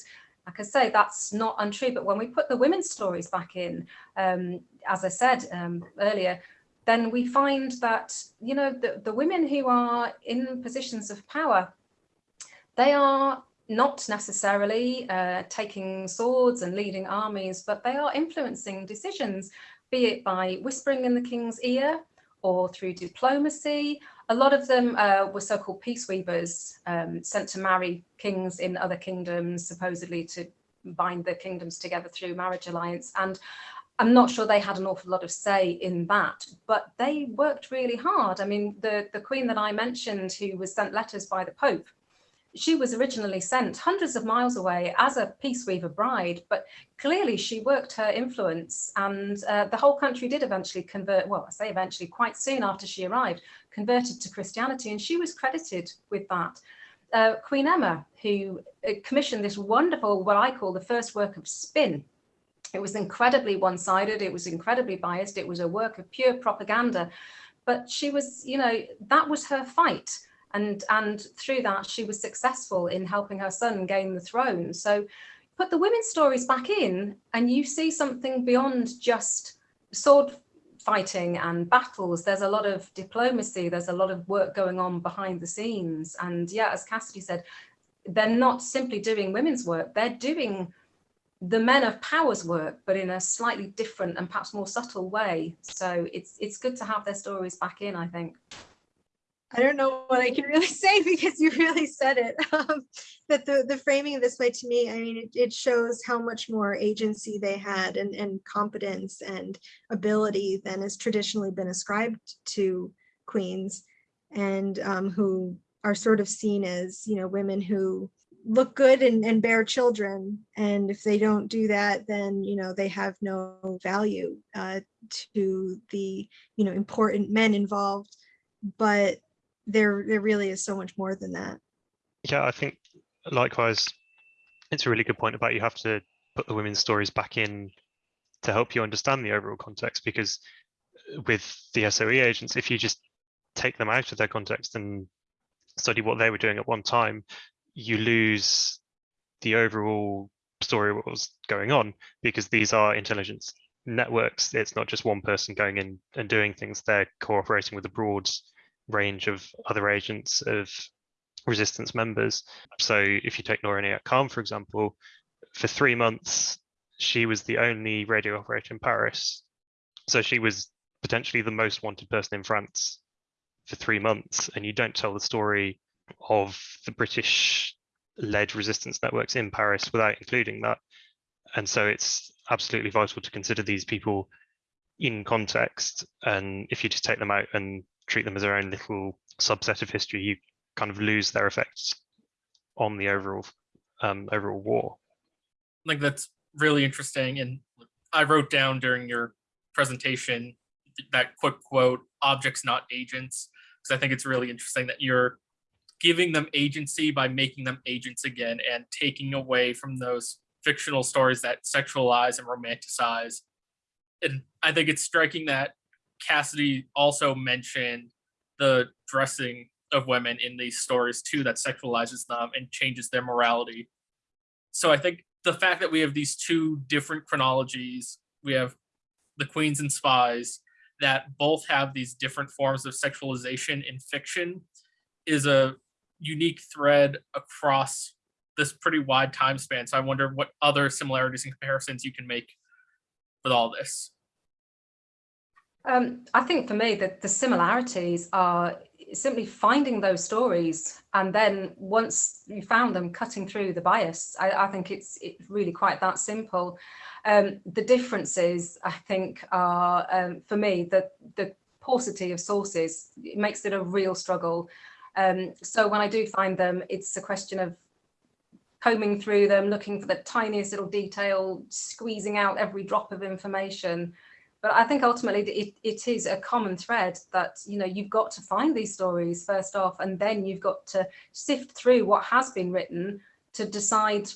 like I say, that's not untrue, but when we put the women's stories back in, um, as I said um, earlier, then we find that, you know, the, the women who are in positions of power, they are not necessarily uh, taking swords and leading armies, but they are influencing decisions, be it by whispering in the king's ear or through diplomacy. A lot of them uh, were so-called peace weavers um, sent to marry kings in other kingdoms, supposedly to bind the kingdoms together through marriage alliance. And I'm not sure they had an awful lot of say in that, but they worked really hard. I mean, the, the queen that I mentioned who was sent letters by the Pope she was originally sent hundreds of miles away as a peace weaver bride, but clearly she worked her influence and uh, the whole country did eventually convert, well, I say eventually, quite soon after she arrived, converted to Christianity and she was credited with that. Uh, Queen Emma, who uh, commissioned this wonderful, what I call the first work of spin. It was incredibly one-sided, it was incredibly biased, it was a work of pure propaganda, but she was, you know, that was her fight and and through that she was successful in helping her son gain the throne so put the women's stories back in and you see something beyond just sword fighting and battles. There's a lot of diplomacy. There's a lot of work going on behind the scenes. And yeah, as Cassidy said, they're not simply doing women's work. They're doing the men of power's work, but in a slightly different and perhaps more subtle way. So it's it's good to have their stories back in, I think. I don't know what I can really say because you really said it. Um, but the, the framing this way to me, I mean, it, it shows how much more agency they had and, and competence and ability than has traditionally been ascribed to queens and um, who are sort of seen as, you know, women who look good and, and bear children. And if they don't do that, then, you know, they have no value uh, to the, you know, important men involved. But there, there really is so much more than that. Yeah, I think likewise, it's a really good point about you have to put the women's stories back in to help you understand the overall context because with the SOE agents, if you just take them out of their context and study what they were doing at one time, you lose the overall story what was going on because these are intelligence networks. It's not just one person going in and doing things. They're cooperating with a broad range of other agents of resistance members. So if you take Noor Inayat Khan, for example, for three months, she was the only radio operator in Paris. So she was potentially the most wanted person in France for three months. And you don't tell the story of the British led resistance networks in Paris without including that. And so it's absolutely vital to consider these people in context. And if you just take them out and treat them as their own little subset of history, you kind of lose their effects on the overall um, overall war. Like that's really interesting. And I wrote down during your presentation that quick quote, objects not agents, because I think it's really interesting that you're giving them agency by making them agents again and taking away from those fictional stories that sexualize and romanticize. And I think it's striking that Cassidy also mentioned the dressing of women in these stories too that sexualizes them and changes their morality. So I think the fact that we have these two different chronologies, we have the queens and spies that both have these different forms of sexualization in fiction is a unique thread across this pretty wide time span. So I wonder what other similarities and comparisons you can make with all this. Um, I think for me that the similarities are simply finding those stories and then once you found them cutting through the bias. I, I think it's really quite that simple. Um, the differences I think are um, for me the the paucity of sources it makes it a real struggle. Um, so when I do find them it's a question of combing through them looking for the tiniest little detail squeezing out every drop of information but I think ultimately it, it is a common thread that, you know, you've got to find these stories first off, and then you've got to sift through what has been written to decide,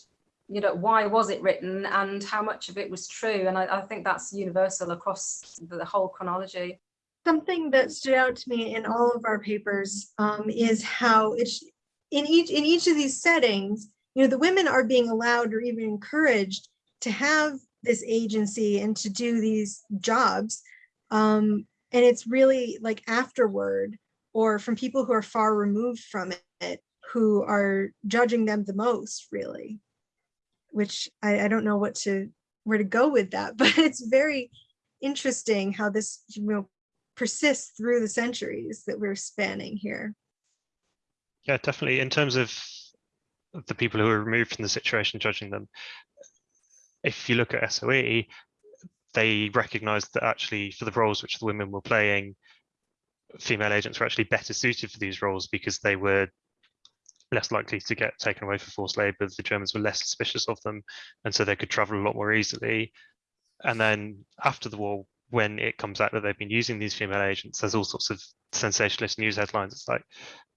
you know, why was it written and how much of it was true. And I, I think that's universal across the whole chronology. Something that stood out to me in all of our papers um, is how it's in each in each of these settings, you know, the women are being allowed or even encouraged to have this agency and to do these jobs. Um, and it's really like afterward or from people who are far removed from it who are judging them the most really, which I, I don't know what to where to go with that, but it's very interesting how this you know persists through the centuries that we're spanning here. Yeah, definitely. In terms of the people who are removed from the situation, judging them, if you look at SOE, they recognized that actually for the roles which the women were playing, female agents were actually better suited for these roles because they were less likely to get taken away for forced labor. The Germans were less suspicious of them, and so they could travel a lot more easily. And then after the war, when it comes out that they've been using these female agents, there's all sorts of sensationalist news headlines. It's like,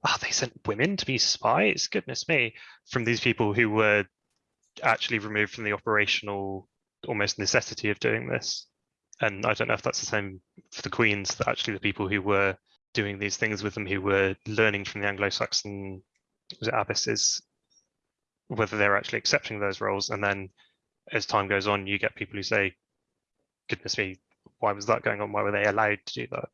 oh, they sent women to be spies? Goodness me. From these people who were actually removed from the operational almost necessity of doing this. And I don't know if that's the same for the Queens, that actually the people who were doing these things with them, who were learning from the Anglo-Saxon abbesses, whether they're actually accepting those roles. And then as time goes on, you get people who say, goodness me, why was that going on? Why were they allowed to do that?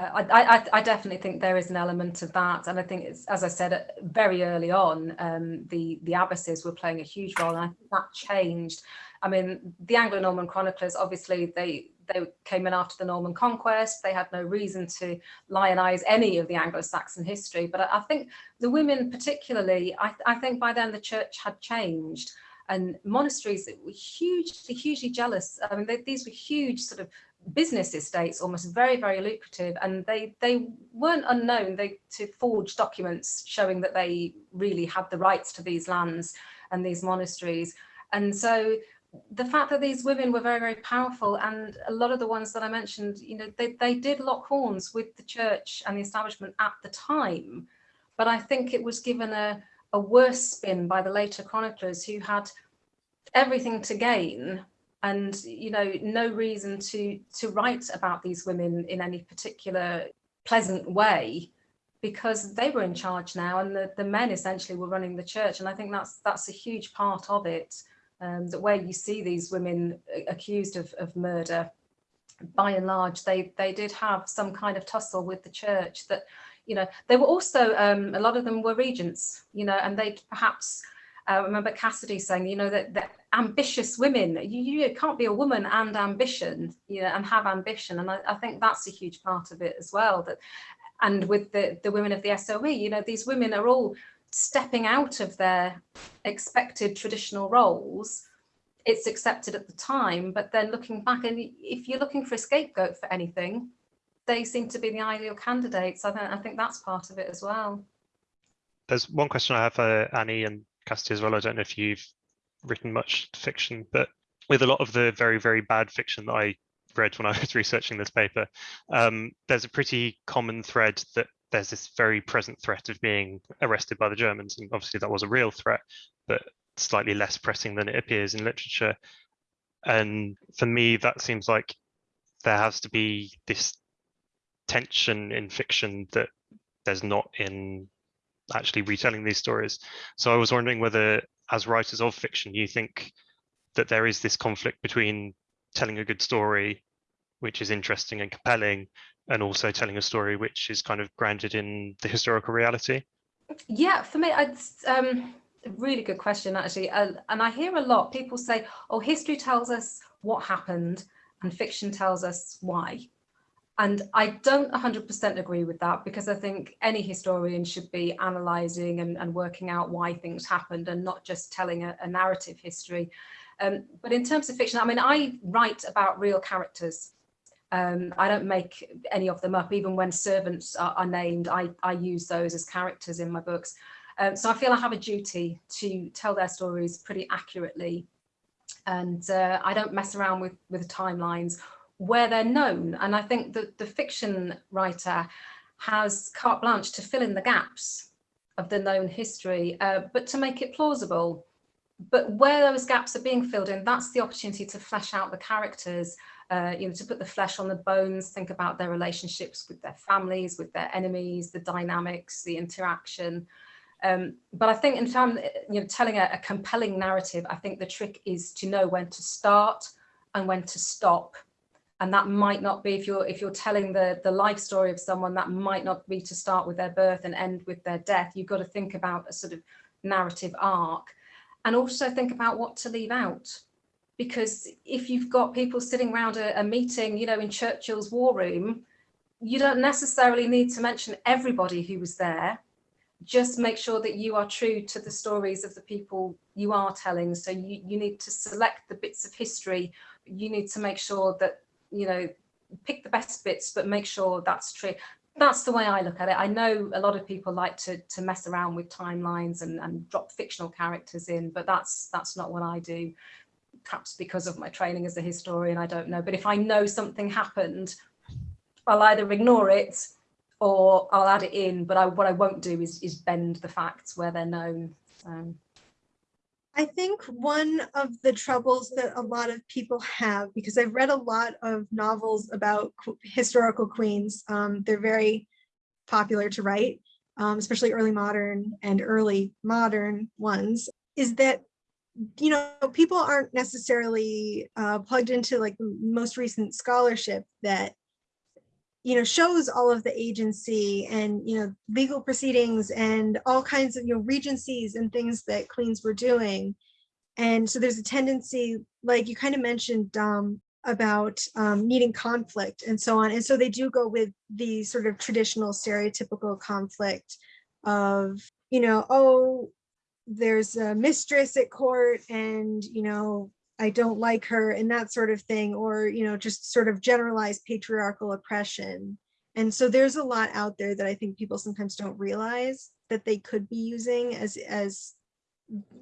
Uh, I, I, I, definitely think there is an element of that, and I think it's as I said very early on, um, the the abbesses were playing a huge role, and I think that changed. I mean, the Anglo-Norman chroniclers obviously they they came in after the Norman conquest. They had no reason to lionize any of the Anglo-Saxon history, but I, I, think the women particularly, I, I think by then the church had changed and monasteries were hugely, hugely jealous. I mean, they, these were huge sort of business estates, almost very, very lucrative, and they they weren't unknown. They to forge documents showing that they really had the rights to these lands and these monasteries. And so the fact that these women were very, very powerful, and a lot of the ones that I mentioned, you know, they, they did lock horns with the church and the establishment at the time. But I think it was given a, a worse spin by the later chroniclers who had everything to gain and you know no reason to to write about these women in any particular pleasant way because they were in charge now and the, the men essentially were running the church. And i think that's that's a huge part of it um, that where you see these women accused of, of murder by and large they they did have some kind of tussle with the church that you know they were also um, a lot of them were regents you know and they perhaps uh, remember Cassidy saying, you know, that, that ambitious women, you, you can't be a woman and ambition, you know, and have ambition. And I, I think that's a huge part of it as well. That, and with the, the women of the SOE, you know, these women are all stepping out of their expected traditional roles. It's accepted at the time, but then looking back, and if you're looking for a scapegoat for anything, they seem to be the ideal candidates. I think, I think that's part of it as well. There's one question I have for Annie, and Cassidy as well. I don't know if you've written much fiction, but with a lot of the very, very bad fiction that I read when I was researching this paper, um, there's a pretty common thread that there's this very present threat of being arrested by the Germans. And obviously that was a real threat, but slightly less pressing than it appears in literature. And for me, that seems like there has to be this tension in fiction that there's not in actually retelling these stories. So I was wondering whether, as writers of fiction, you think that there is this conflict between telling a good story, which is interesting and compelling, and also telling a story which is kind of grounded in the historical reality? Yeah, for me, it's um, a really good question, actually. Uh, and I hear a lot people say, oh, history tells us what happened and fiction tells us why. And I don't 100% agree with that because I think any historian should be analysing and, and, working out why things happened and not just telling a, a narrative history. Um, but in terms of fiction, I mean, I write about real characters. Um, I don't make any of them up, even when servants are, are named, I, I, use those as characters in my books. Um, so I feel I have a duty to tell their stories pretty accurately. And uh, I don't mess around with, with timelines where they're known. And I think that the fiction writer has carte blanche to fill in the gaps of the known history, uh, but to make it plausible. But where those gaps are being filled in, that's the opportunity to flesh out the characters, uh, you know, to put the flesh on the bones, think about their relationships with their families, with their enemies, the dynamics, the interaction. Um, but I think in terms, you know, telling a, a compelling narrative, I think the trick is to know when to start and when to stop and that might not be if you're if you're telling the the life story of someone that might not be to start with their birth and end with their death. You've got to think about a sort of narrative arc. And also think about what to leave out. Because if you've got people sitting around a, a meeting you know in churchill's war room you don't necessarily need to mention everybody who was there. Just make sure that you are true to the stories of the people you are telling. So you, you need to select the bits of history. You need to make sure that you know, pick the best bits, but make sure that's true. That's the way I look at it. I know a lot of people like to to mess around with timelines and, and drop fictional characters in, but that's that's not what I do. Perhaps because of my training as a historian, I don't know. But if I know something happened, I'll either ignore it or I'll add it in. But I, what I won't do is, is bend the facts where they're known. So. I think one of the troubles that a lot of people have, because I've read a lot of novels about historical queens, um, they're very popular to write, um, especially early modern and early modern ones, is that you know, people aren't necessarily uh, plugged into like the most recent scholarship that, you know, shows all of the agency and, you know, legal proceedings and all kinds of, you know, regencies and things that queens were doing. And so there's a tendency, like you kind of mentioned, about um, needing conflict and so on. And so they do go with the sort of traditional stereotypical conflict of, you know, oh, there's a mistress at court and, you know, I don't like her and that sort of thing, or, you know, just sort of generalized patriarchal oppression. And so there's a lot out there that I think people sometimes don't realize that they could be using as, as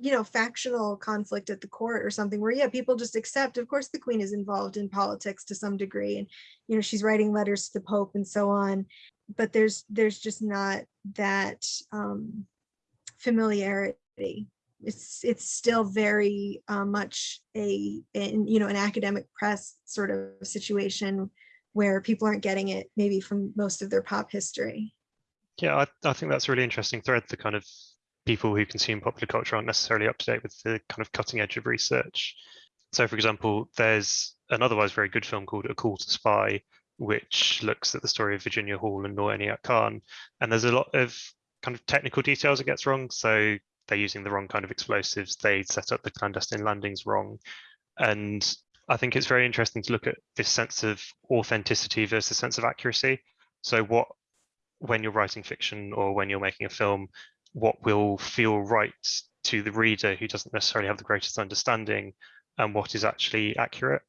you know, factional conflict at the court or something where, yeah, people just accept, of course, the queen is involved in politics to some degree. And, you know, she's writing letters to the Pope and so on. But there's there's just not that um, familiarity. It's it's still very uh, much a, in, you know, an academic press sort of situation where people aren't getting it maybe from most of their pop history. Yeah, I, I think that's a really interesting thread, the kind of people who consume popular culture aren't necessarily up to date with the kind of cutting edge of research. So, for example, there's an otherwise very good film called A Call to Spy, which looks at the story of Virginia Hall and Noor Khan. And there's a lot of kind of technical details it gets wrong. So they're using the wrong kind of explosives. They set up the clandestine landings wrong. And I think it's very interesting to look at this sense of authenticity versus sense of accuracy. So what, when you're writing fiction or when you're making a film, what will feel right to the reader who doesn't necessarily have the greatest understanding and what is actually accurate.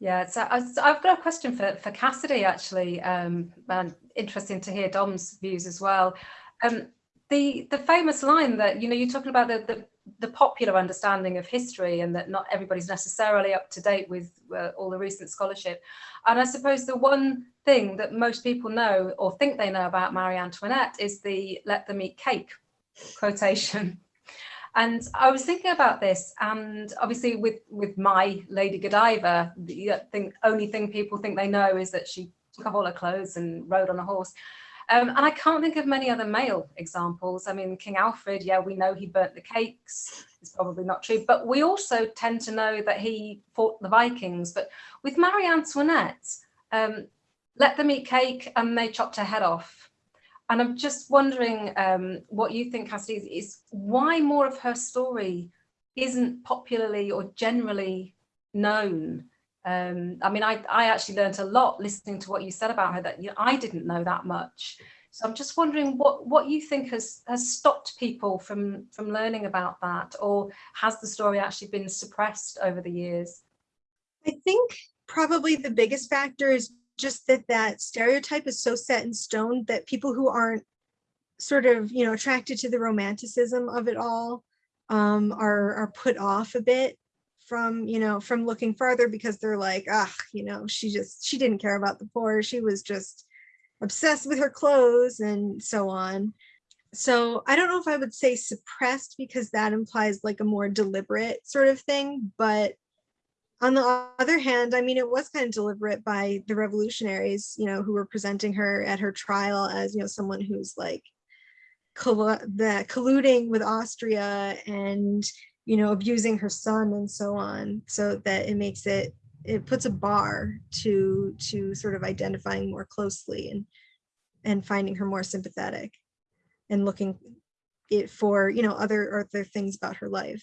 Yeah, so I've got a question for, for Cassidy actually, um, and interesting to hear Dom's views as well. Um, the the famous line that, you know, you're talking about the, the, the popular understanding of history and that not everybody's necessarily up to date with uh, all the recent scholarship. And I suppose the one thing that most people know or think they know about Marie Antoinette is the let them eat cake quotation. And I was thinking about this, and obviously with with my Lady Godiva, the only thing people think they know is that she took off all her clothes and rode on a horse. Um, and I can't think of many other male examples. I mean, King Alfred, yeah, we know he burnt the cakes. It's probably not true, but we also tend to know that he fought the Vikings. But with Marie Antoinette, um, let them eat cake and they chopped her head off. And I'm just wondering um, what you think, Cassidy, is, is why more of her story isn't popularly or generally known. Um, I mean, I, I actually learned a lot listening to what you said about her that you know, I didn't know that much. So I'm just wondering what, what you think has, has stopped people from, from learning about that, or has the story actually been suppressed over the years? I think probably the biggest factor is just that that stereotype is so set in stone that people who aren't sort of, you know, attracted to the romanticism of it all um, are, are put off a bit from, you know, from looking farther because they're like, ah, you know, she just, she didn't care about the poor. She was just obsessed with her clothes and so on. So I don't know if I would say suppressed because that implies like a more deliberate sort of thing, but on the other hand, I mean, it was kind of deliberate by the revolutionaries, you know, who were presenting her at her trial as, you know, someone who's like the colluding with Austria and, you know, abusing her son and so on, so that it makes it, it puts a bar to, to sort of identifying more closely and, and finding her more sympathetic and looking it for, you know, other, other things about her life.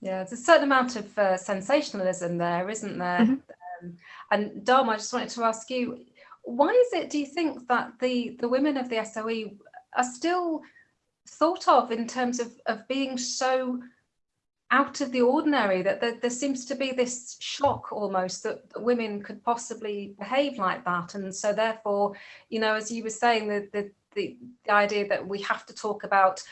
Yeah, there's a certain amount of uh, sensationalism there, isn't there? Mm -hmm. um, and Dom, I just wanted to ask you, why is it, do you think that the, the women of the SOE are still thought of in terms of, of being so out of the ordinary, that there, there seems to be this shock almost that, women could possibly behave like that. And so therefore, you know, as you were saying, the, the, the, the idea that we have to talk about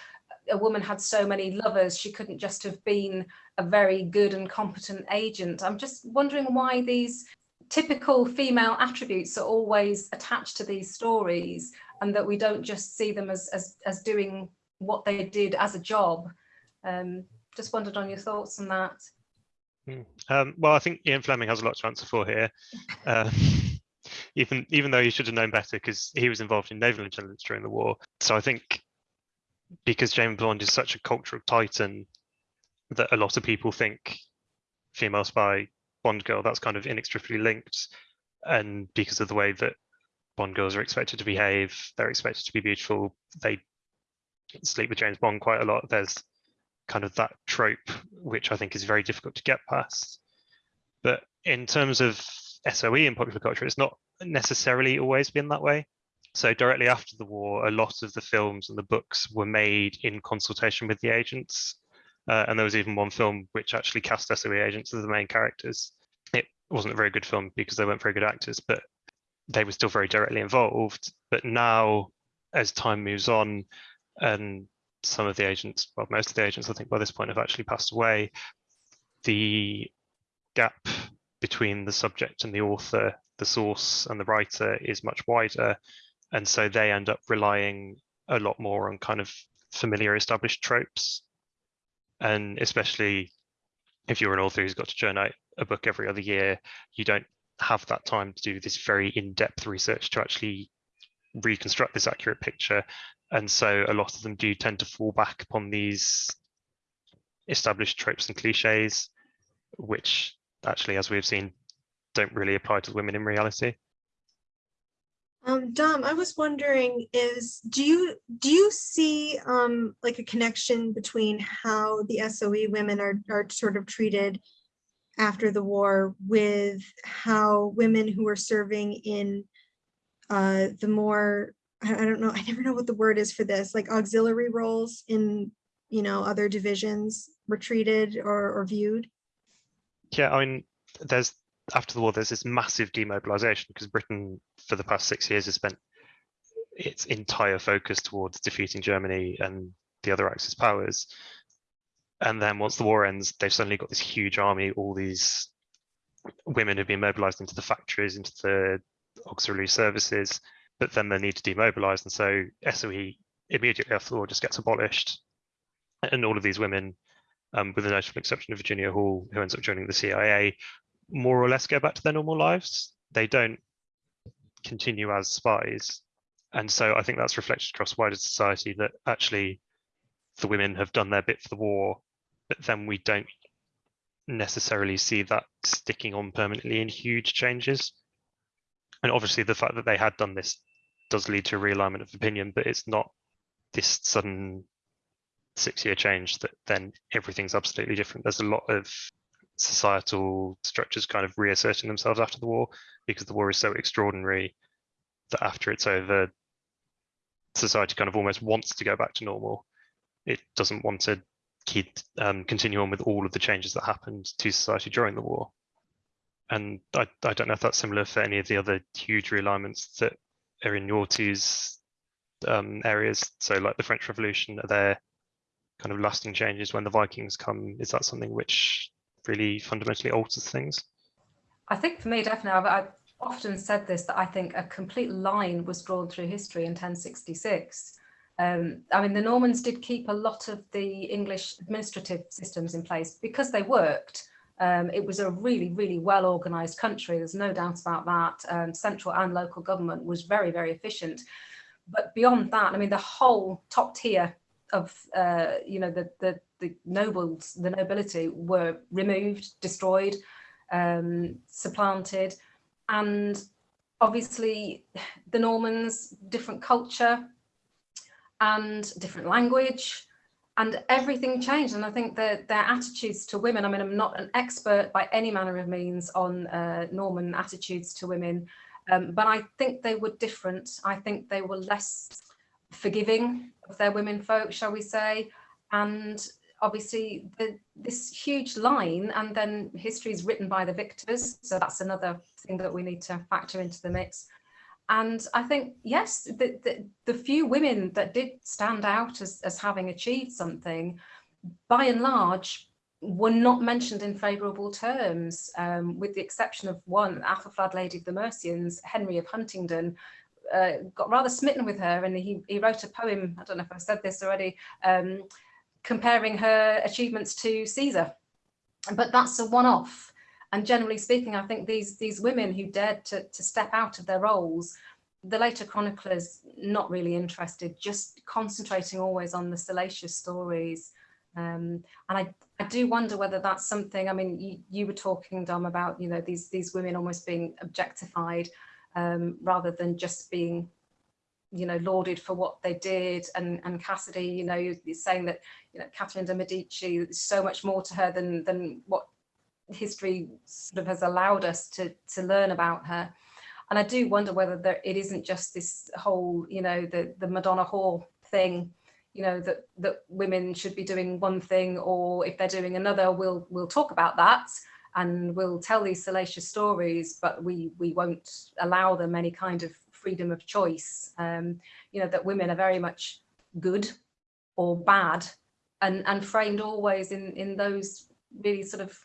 a woman had so many lovers, she couldn't just have been a very good and competent agent. I'm just wondering why these typical female attributes are always attached to these stories and that we don't just see them as, as, as doing what they did as a job. Um, just wondered on your thoughts on that. Hmm. Um, well, I think Ian Fleming has a lot to answer for here. Uh, even even though he should have known better because he was involved in naval intelligence during the war. So I think because James Bond is such a cultural titan, that a lot of people think female spy, Bond girl, that's kind of inextricably linked. And because of the way that Bond girls are expected to behave, they're expected to be beautiful, they sleep with James Bond quite a lot. There's kind of that trope, which I think is very difficult to get past. But in terms of SOE in popular culture, it's not necessarily always been that way. So directly after the war, a lot of the films and the books were made in consultation with the agents. Uh, and there was even one film which actually cast SOE agents as the main characters. It wasn't a very good film because they weren't very good actors, but they were still very directly involved. But now, as time moves on, and some of the agents, well, most of the agents, I think by this point have actually passed away, the gap between the subject and the author, the source and the writer is much wider. And so they end up relying a lot more on kind of familiar established tropes. And especially if you're an author who's got to churn out a book every other year, you don't have that time to do this very in-depth research to actually reconstruct this accurate picture. And so a lot of them do tend to fall back upon these established tropes and cliches, which actually, as we've seen, don't really apply to women in reality. Um, Dom, I was wondering is, do you, do you see um, like a connection between how the SOE women are, are sort of treated after the war with how women who are serving in uh, the more, I, don't know, I never know what the word is for this, like auxiliary roles in, you know, other divisions were treated or, or viewed? Yeah, I mean, there's after the war, there's this massive demobilization because Britain, for the past six years, has spent its entire focus towards defeating Germany and the other Axis powers. And then once the war ends, they've suddenly got this huge army, all these women have been mobilized into the factories, into the auxiliary services, but then they need to demobilize. And so SOE immediately after the war just gets abolished. And all of these women, um, with the notable exception of Virginia Hall, who ends up joining the CIA, more or less go back to their normal lives. They don't continue as spies. And so I think that's reflected across wider society that actually the women have done their bit for the war, but then we don't necessarily see that sticking on permanently in huge changes. And obviously the fact that they had done this does lead to a realignment of opinion, but it's not this sudden six year change that then everything's absolutely different. There's a lot of societal structures kind of reasserting themselves after the war because the war is so extraordinary that after it's over, society kind of almost wants to go back to normal. It doesn't want to keep um, continue on with all of the changes that happened to society during the war. And I, I don't know if that's similar for any of the other huge realignments that are in your two's um, areas. So like the French Revolution, are there kind of lasting changes when the Vikings come? Is that something which really fundamentally alters things? I think for me, definitely, I've, I've, often said this, that I think a complete line was drawn through history in 1066. Um, I mean, the Normans did keep a lot of the English administrative systems in place because they worked. Um, it was a really, really well organised country. There's no doubt about that. Um, central and local government was very, very efficient. But beyond that, I mean, the whole top tier of, uh, you know, the, the the nobles, the nobility were removed, destroyed, um, supplanted. And obviously the Normans, different culture and different language and everything changed. And I think that their attitudes to women, I mean, I'm not an expert by any manner of means on uh, Norman attitudes to women, um, but I think they were different. I think they were less forgiving of their women folk, shall we say, and obviously the, this huge line and then history is written by the victors. So that's another thing that we need to factor into the mix. And I think, yes, the, the, the few women that did stand out as, as having achieved something, by and large, were not mentioned in favourable terms, um, with the exception of one, Athelflaed Lady of the Mercians, Henry of Huntingdon, uh, got rather smitten with her and he, he wrote a poem, I don't know if I've said this already, um, comparing her achievements to Caesar. But that's a one-off. And generally speaking, I think these, these women who dared to, to step out of their roles, the later chroniclers not really interested, just concentrating always on the salacious stories. Um, and I, I do wonder whether that's something, I mean, you, you were talking, Dom, about, you know, these, these women almost being objectified um, rather than just being, you know, lauded for what they did. And, and Cassidy, you know, you're saying that, you know, Catherine de Medici, there's so much more to her than, than what history sort of has allowed us to, to learn about her. And I do wonder whether there, it isn't just this whole, you know, the, the Madonna whore thing you know that that women should be doing one thing or if they're doing another we'll we'll talk about that and we'll tell these salacious stories but we we won't allow them any kind of freedom of choice um, you know that women are very much good or bad and and framed always in in those really sort of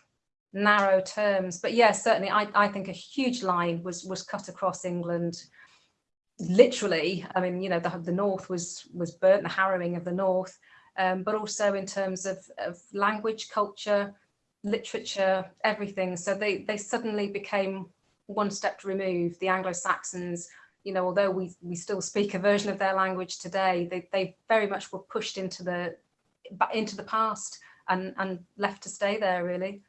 narrow terms but yes yeah, certainly I, I think a huge line was was cut across England literally, I mean, you know, the, the North was was burnt, the harrowing of the North, um, but also in terms of, of language, culture, literature, everything. So they, they suddenly became one step removed. The Anglo-Saxons, you know, although we, we still speak a version of their language today, they, they very much were pushed into the into the past and, and left to stay there, really.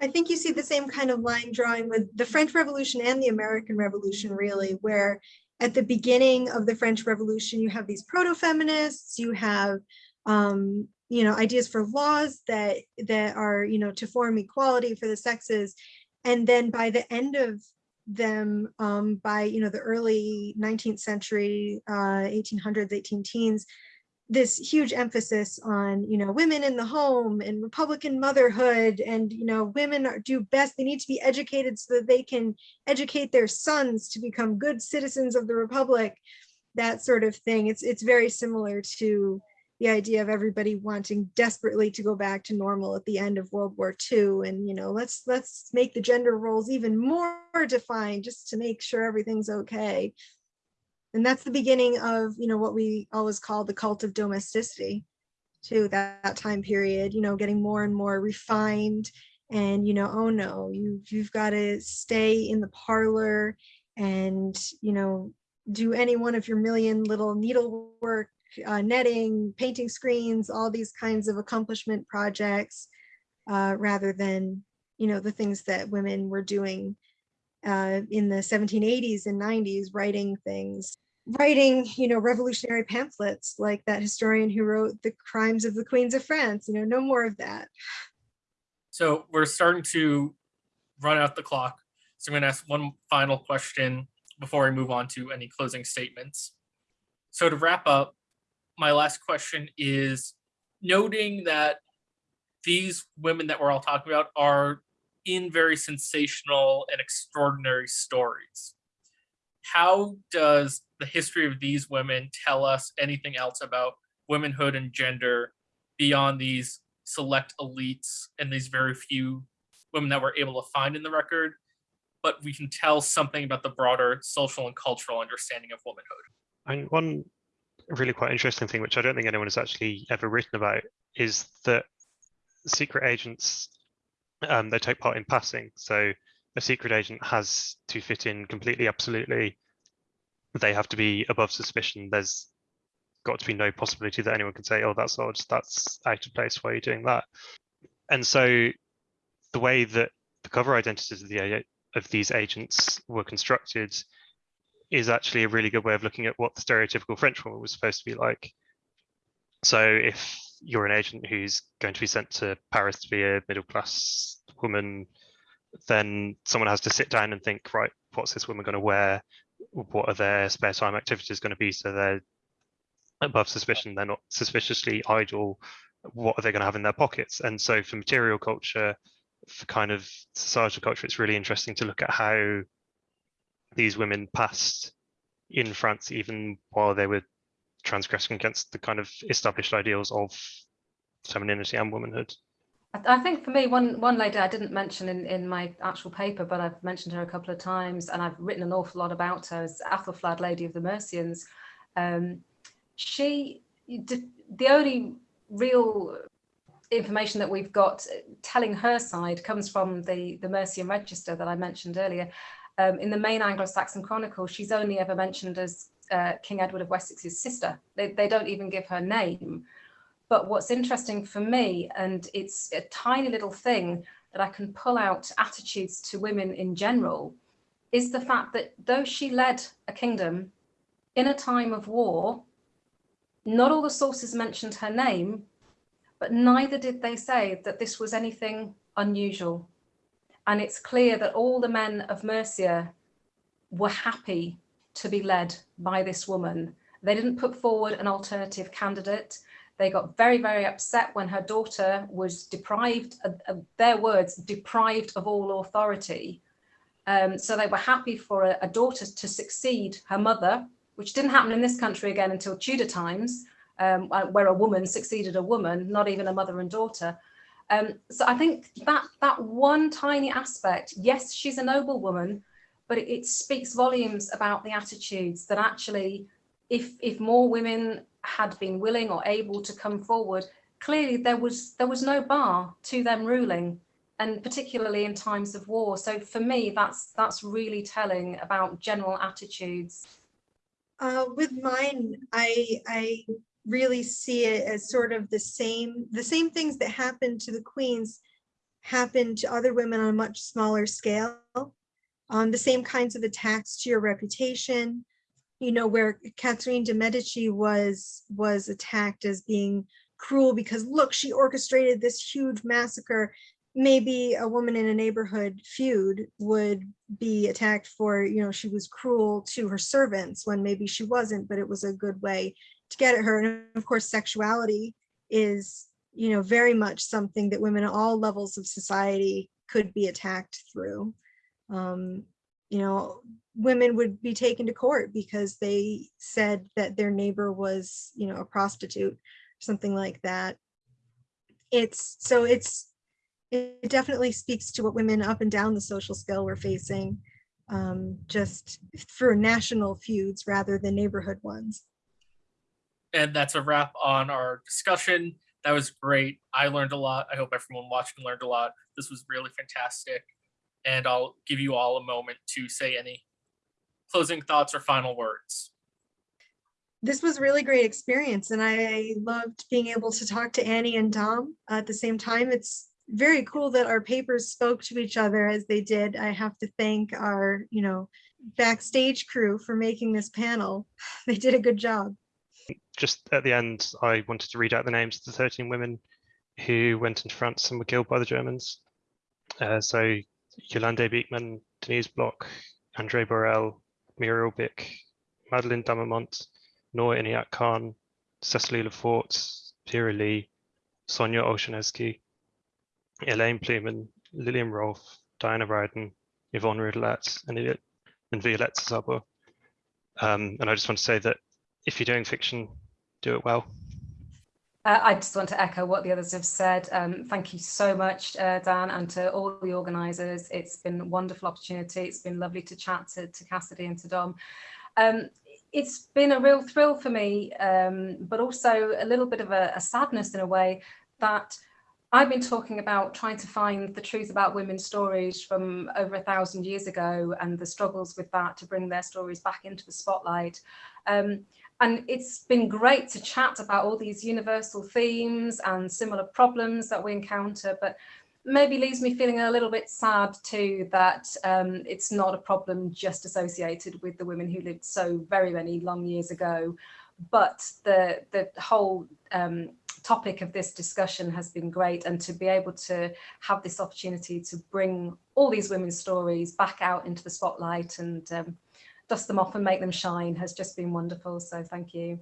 I think you see the same kind of line drawing with the French Revolution and the American Revolution, really, where at the beginning of the French Revolution, you have these proto-feminists, you have, um, you know, ideas for laws that that are, you know, to form equality for the sexes. And then by the end of them, um, by, you know, the early 19th century, uh, 1800s, 18 teens, this huge emphasis on you know women in the home and republican motherhood and you know women are, do best they need to be educated so that they can educate their sons to become good citizens of the republic that sort of thing. It's it's very similar to the idea of everybody wanting desperately to go back to normal at the end of world war ii and you know let's let's make the gender roles even more defined just to make sure everything's okay and that's the beginning of you know what we always call the cult of domesticity to that, that time period you know getting more and more refined and you know oh no you you've got to stay in the parlor and you know do any one of your million little needlework uh, netting painting screens all these kinds of accomplishment projects uh, rather than you know the things that women were doing uh, in the 1780s and 90s writing things writing, you know, revolutionary pamphlets like that historian who wrote The Crimes of the Queens of France, you know, no more of that. So we're starting to run out the clock. So I'm going to ask one final question before I move on to any closing statements. So to wrap up, my last question is noting that these women that we're all talking about are in very sensational and extraordinary stories. How does the history of these women tell us anything else about womanhood and gender beyond these select elites and these very few women that we're able to find in the record, but we can tell something about the broader social and cultural understanding of womanhood. And one really quite interesting thing, which I don't think anyone has actually ever written about, is that secret agents um, they take part in passing. So a secret agent has to fit in completely, absolutely they have to be above suspicion. There's got to be no possibility that anyone can say, oh, that's odd, that's out of place, why are you doing that? And so the way that the cover identities of, the, of these agents were constructed is actually a really good way of looking at what the stereotypical French woman was supposed to be like. So if you're an agent who's going to be sent to Paris to be a middle class woman, then someone has to sit down and think, right, what's this woman going to wear? what are their spare time activities going to be? So they're above suspicion they're not suspiciously idle. What are they going to have in their pockets? And so for material culture for kind of societal culture it's really interesting to look at how these women passed in france even while they were transgressing against the kind of established ideals of femininity and womanhood I think for me, one one lady I didn't mention in, in my actual paper, but I've mentioned her a couple of times and I've written an awful lot about her, is Æthelflæd, Lady of the Mercians. Um, she, the only real information that we've got telling her side comes from the, the Mercian Register that I mentioned earlier. Um, in the main Anglo-Saxon Chronicle, she's only ever mentioned as uh, King Edward of Wessex's sister. They, they don't even give her name. But what's interesting for me, and it's a tiny little thing that I can pull out attitudes to women in general, is the fact that though she led a kingdom in a time of war, not all the sources mentioned her name, but neither did they say that this was anything unusual. And it's clear that all the men of Mercia were happy to be led by this woman. They didn't put forward an alternative candidate. They got very, very upset when her daughter was deprived, of, of their words, deprived of all authority. Um, so they were happy for a, a, daughter to succeed her mother, which didn't happen in this country again until Tudor times, um, uh, where a woman succeeded a woman, not even a mother and daughter. Um, so I think that that one tiny aspect, yes, she's a noble woman, but it, it speaks volumes about the attitudes that actually, if if more women had been willing or able to come forward, clearly there was there was no bar to them ruling, and particularly in times of war. So for me, that's that's really telling about general attitudes. Uh, with mine, I I really see it as sort of the same the same things that happened to the queens happened to other women on a much smaller scale. Um, the same kinds of attacks to your reputation, you know, where Catherine de Medici was was attacked as being cruel because look, she orchestrated this huge massacre. Maybe a woman in a neighborhood feud would be attacked for, you know, she was cruel to her servants when maybe she wasn't, but it was a good way to get at her. And of course, sexuality is, you know, very much something that women at all levels of society could be attacked through. Um, you know, women would be taken to court because they said that their neighbor was, you know, a prostitute, something like that. It's so it's it definitely speaks to what women up and down the social scale were facing, um, just for national feuds rather than neighborhood ones. And that's a wrap on our discussion. That was great. I learned a lot. I hope everyone watching learned a lot. This was really fantastic. And I'll give you all a moment to say any closing thoughts or final words. This was a really great experience and I loved being able to talk to Annie and Dom at the same time. It's very cool that our papers spoke to each other as they did. I have to thank our, you know, backstage crew for making this panel. They did a good job. Just at the end, I wanted to read out the names of the 13 women who went into France and were killed by the Germans. Uh, so Yolande Beekman, Denise Bloch, Andrée Borrel, Muriel Byck, Madeleine Damerment, Noor Inayat Khan, Cecily Lefort, Vera Leigh, Sonia Olschanezky, Eliane Plewman, Lilian Rolfe, Diana Rowden, Yvonne Rudellat, and, and Violette Szabo. Um, and I just want to say that if you're doing fiction, do it well. Uh, I just want to echo what the others have said. Um, thank you so much, uh, Dan, and to all the organisers. It's been a wonderful opportunity. It's been lovely to chat to, to Cassidy and to Dom. Um, it's been a real thrill for me, um, but also a little bit of a, a sadness in a way that I've been talking about trying to find the truth about women's stories from over a thousand years ago and the struggles with that to bring their stories back into the spotlight. Um, and it's been great to chat about all these universal themes and similar problems that we encounter, but maybe leaves me feeling a little bit sad too that um, it's not a problem just associated with the women who lived so very many long years ago. But the, the whole um, topic of this discussion has been great and to be able to have this opportunity to bring all these women's stories back out into the spotlight and um, dust them off and make them shine has just been wonderful. So thank you.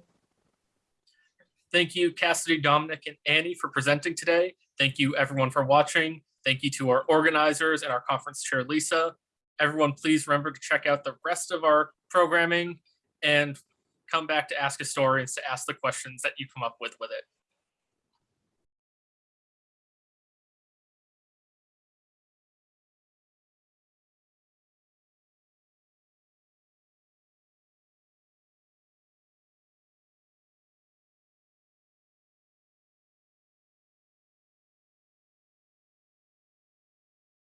Thank you, Cassidy, Dominic, and Annie for presenting today. Thank you everyone for watching. Thank you to our organizers and our conference chair, Lisa. Everyone, please remember to check out the rest of our programming and come back to Ask Historians to ask the questions that you come up with with it.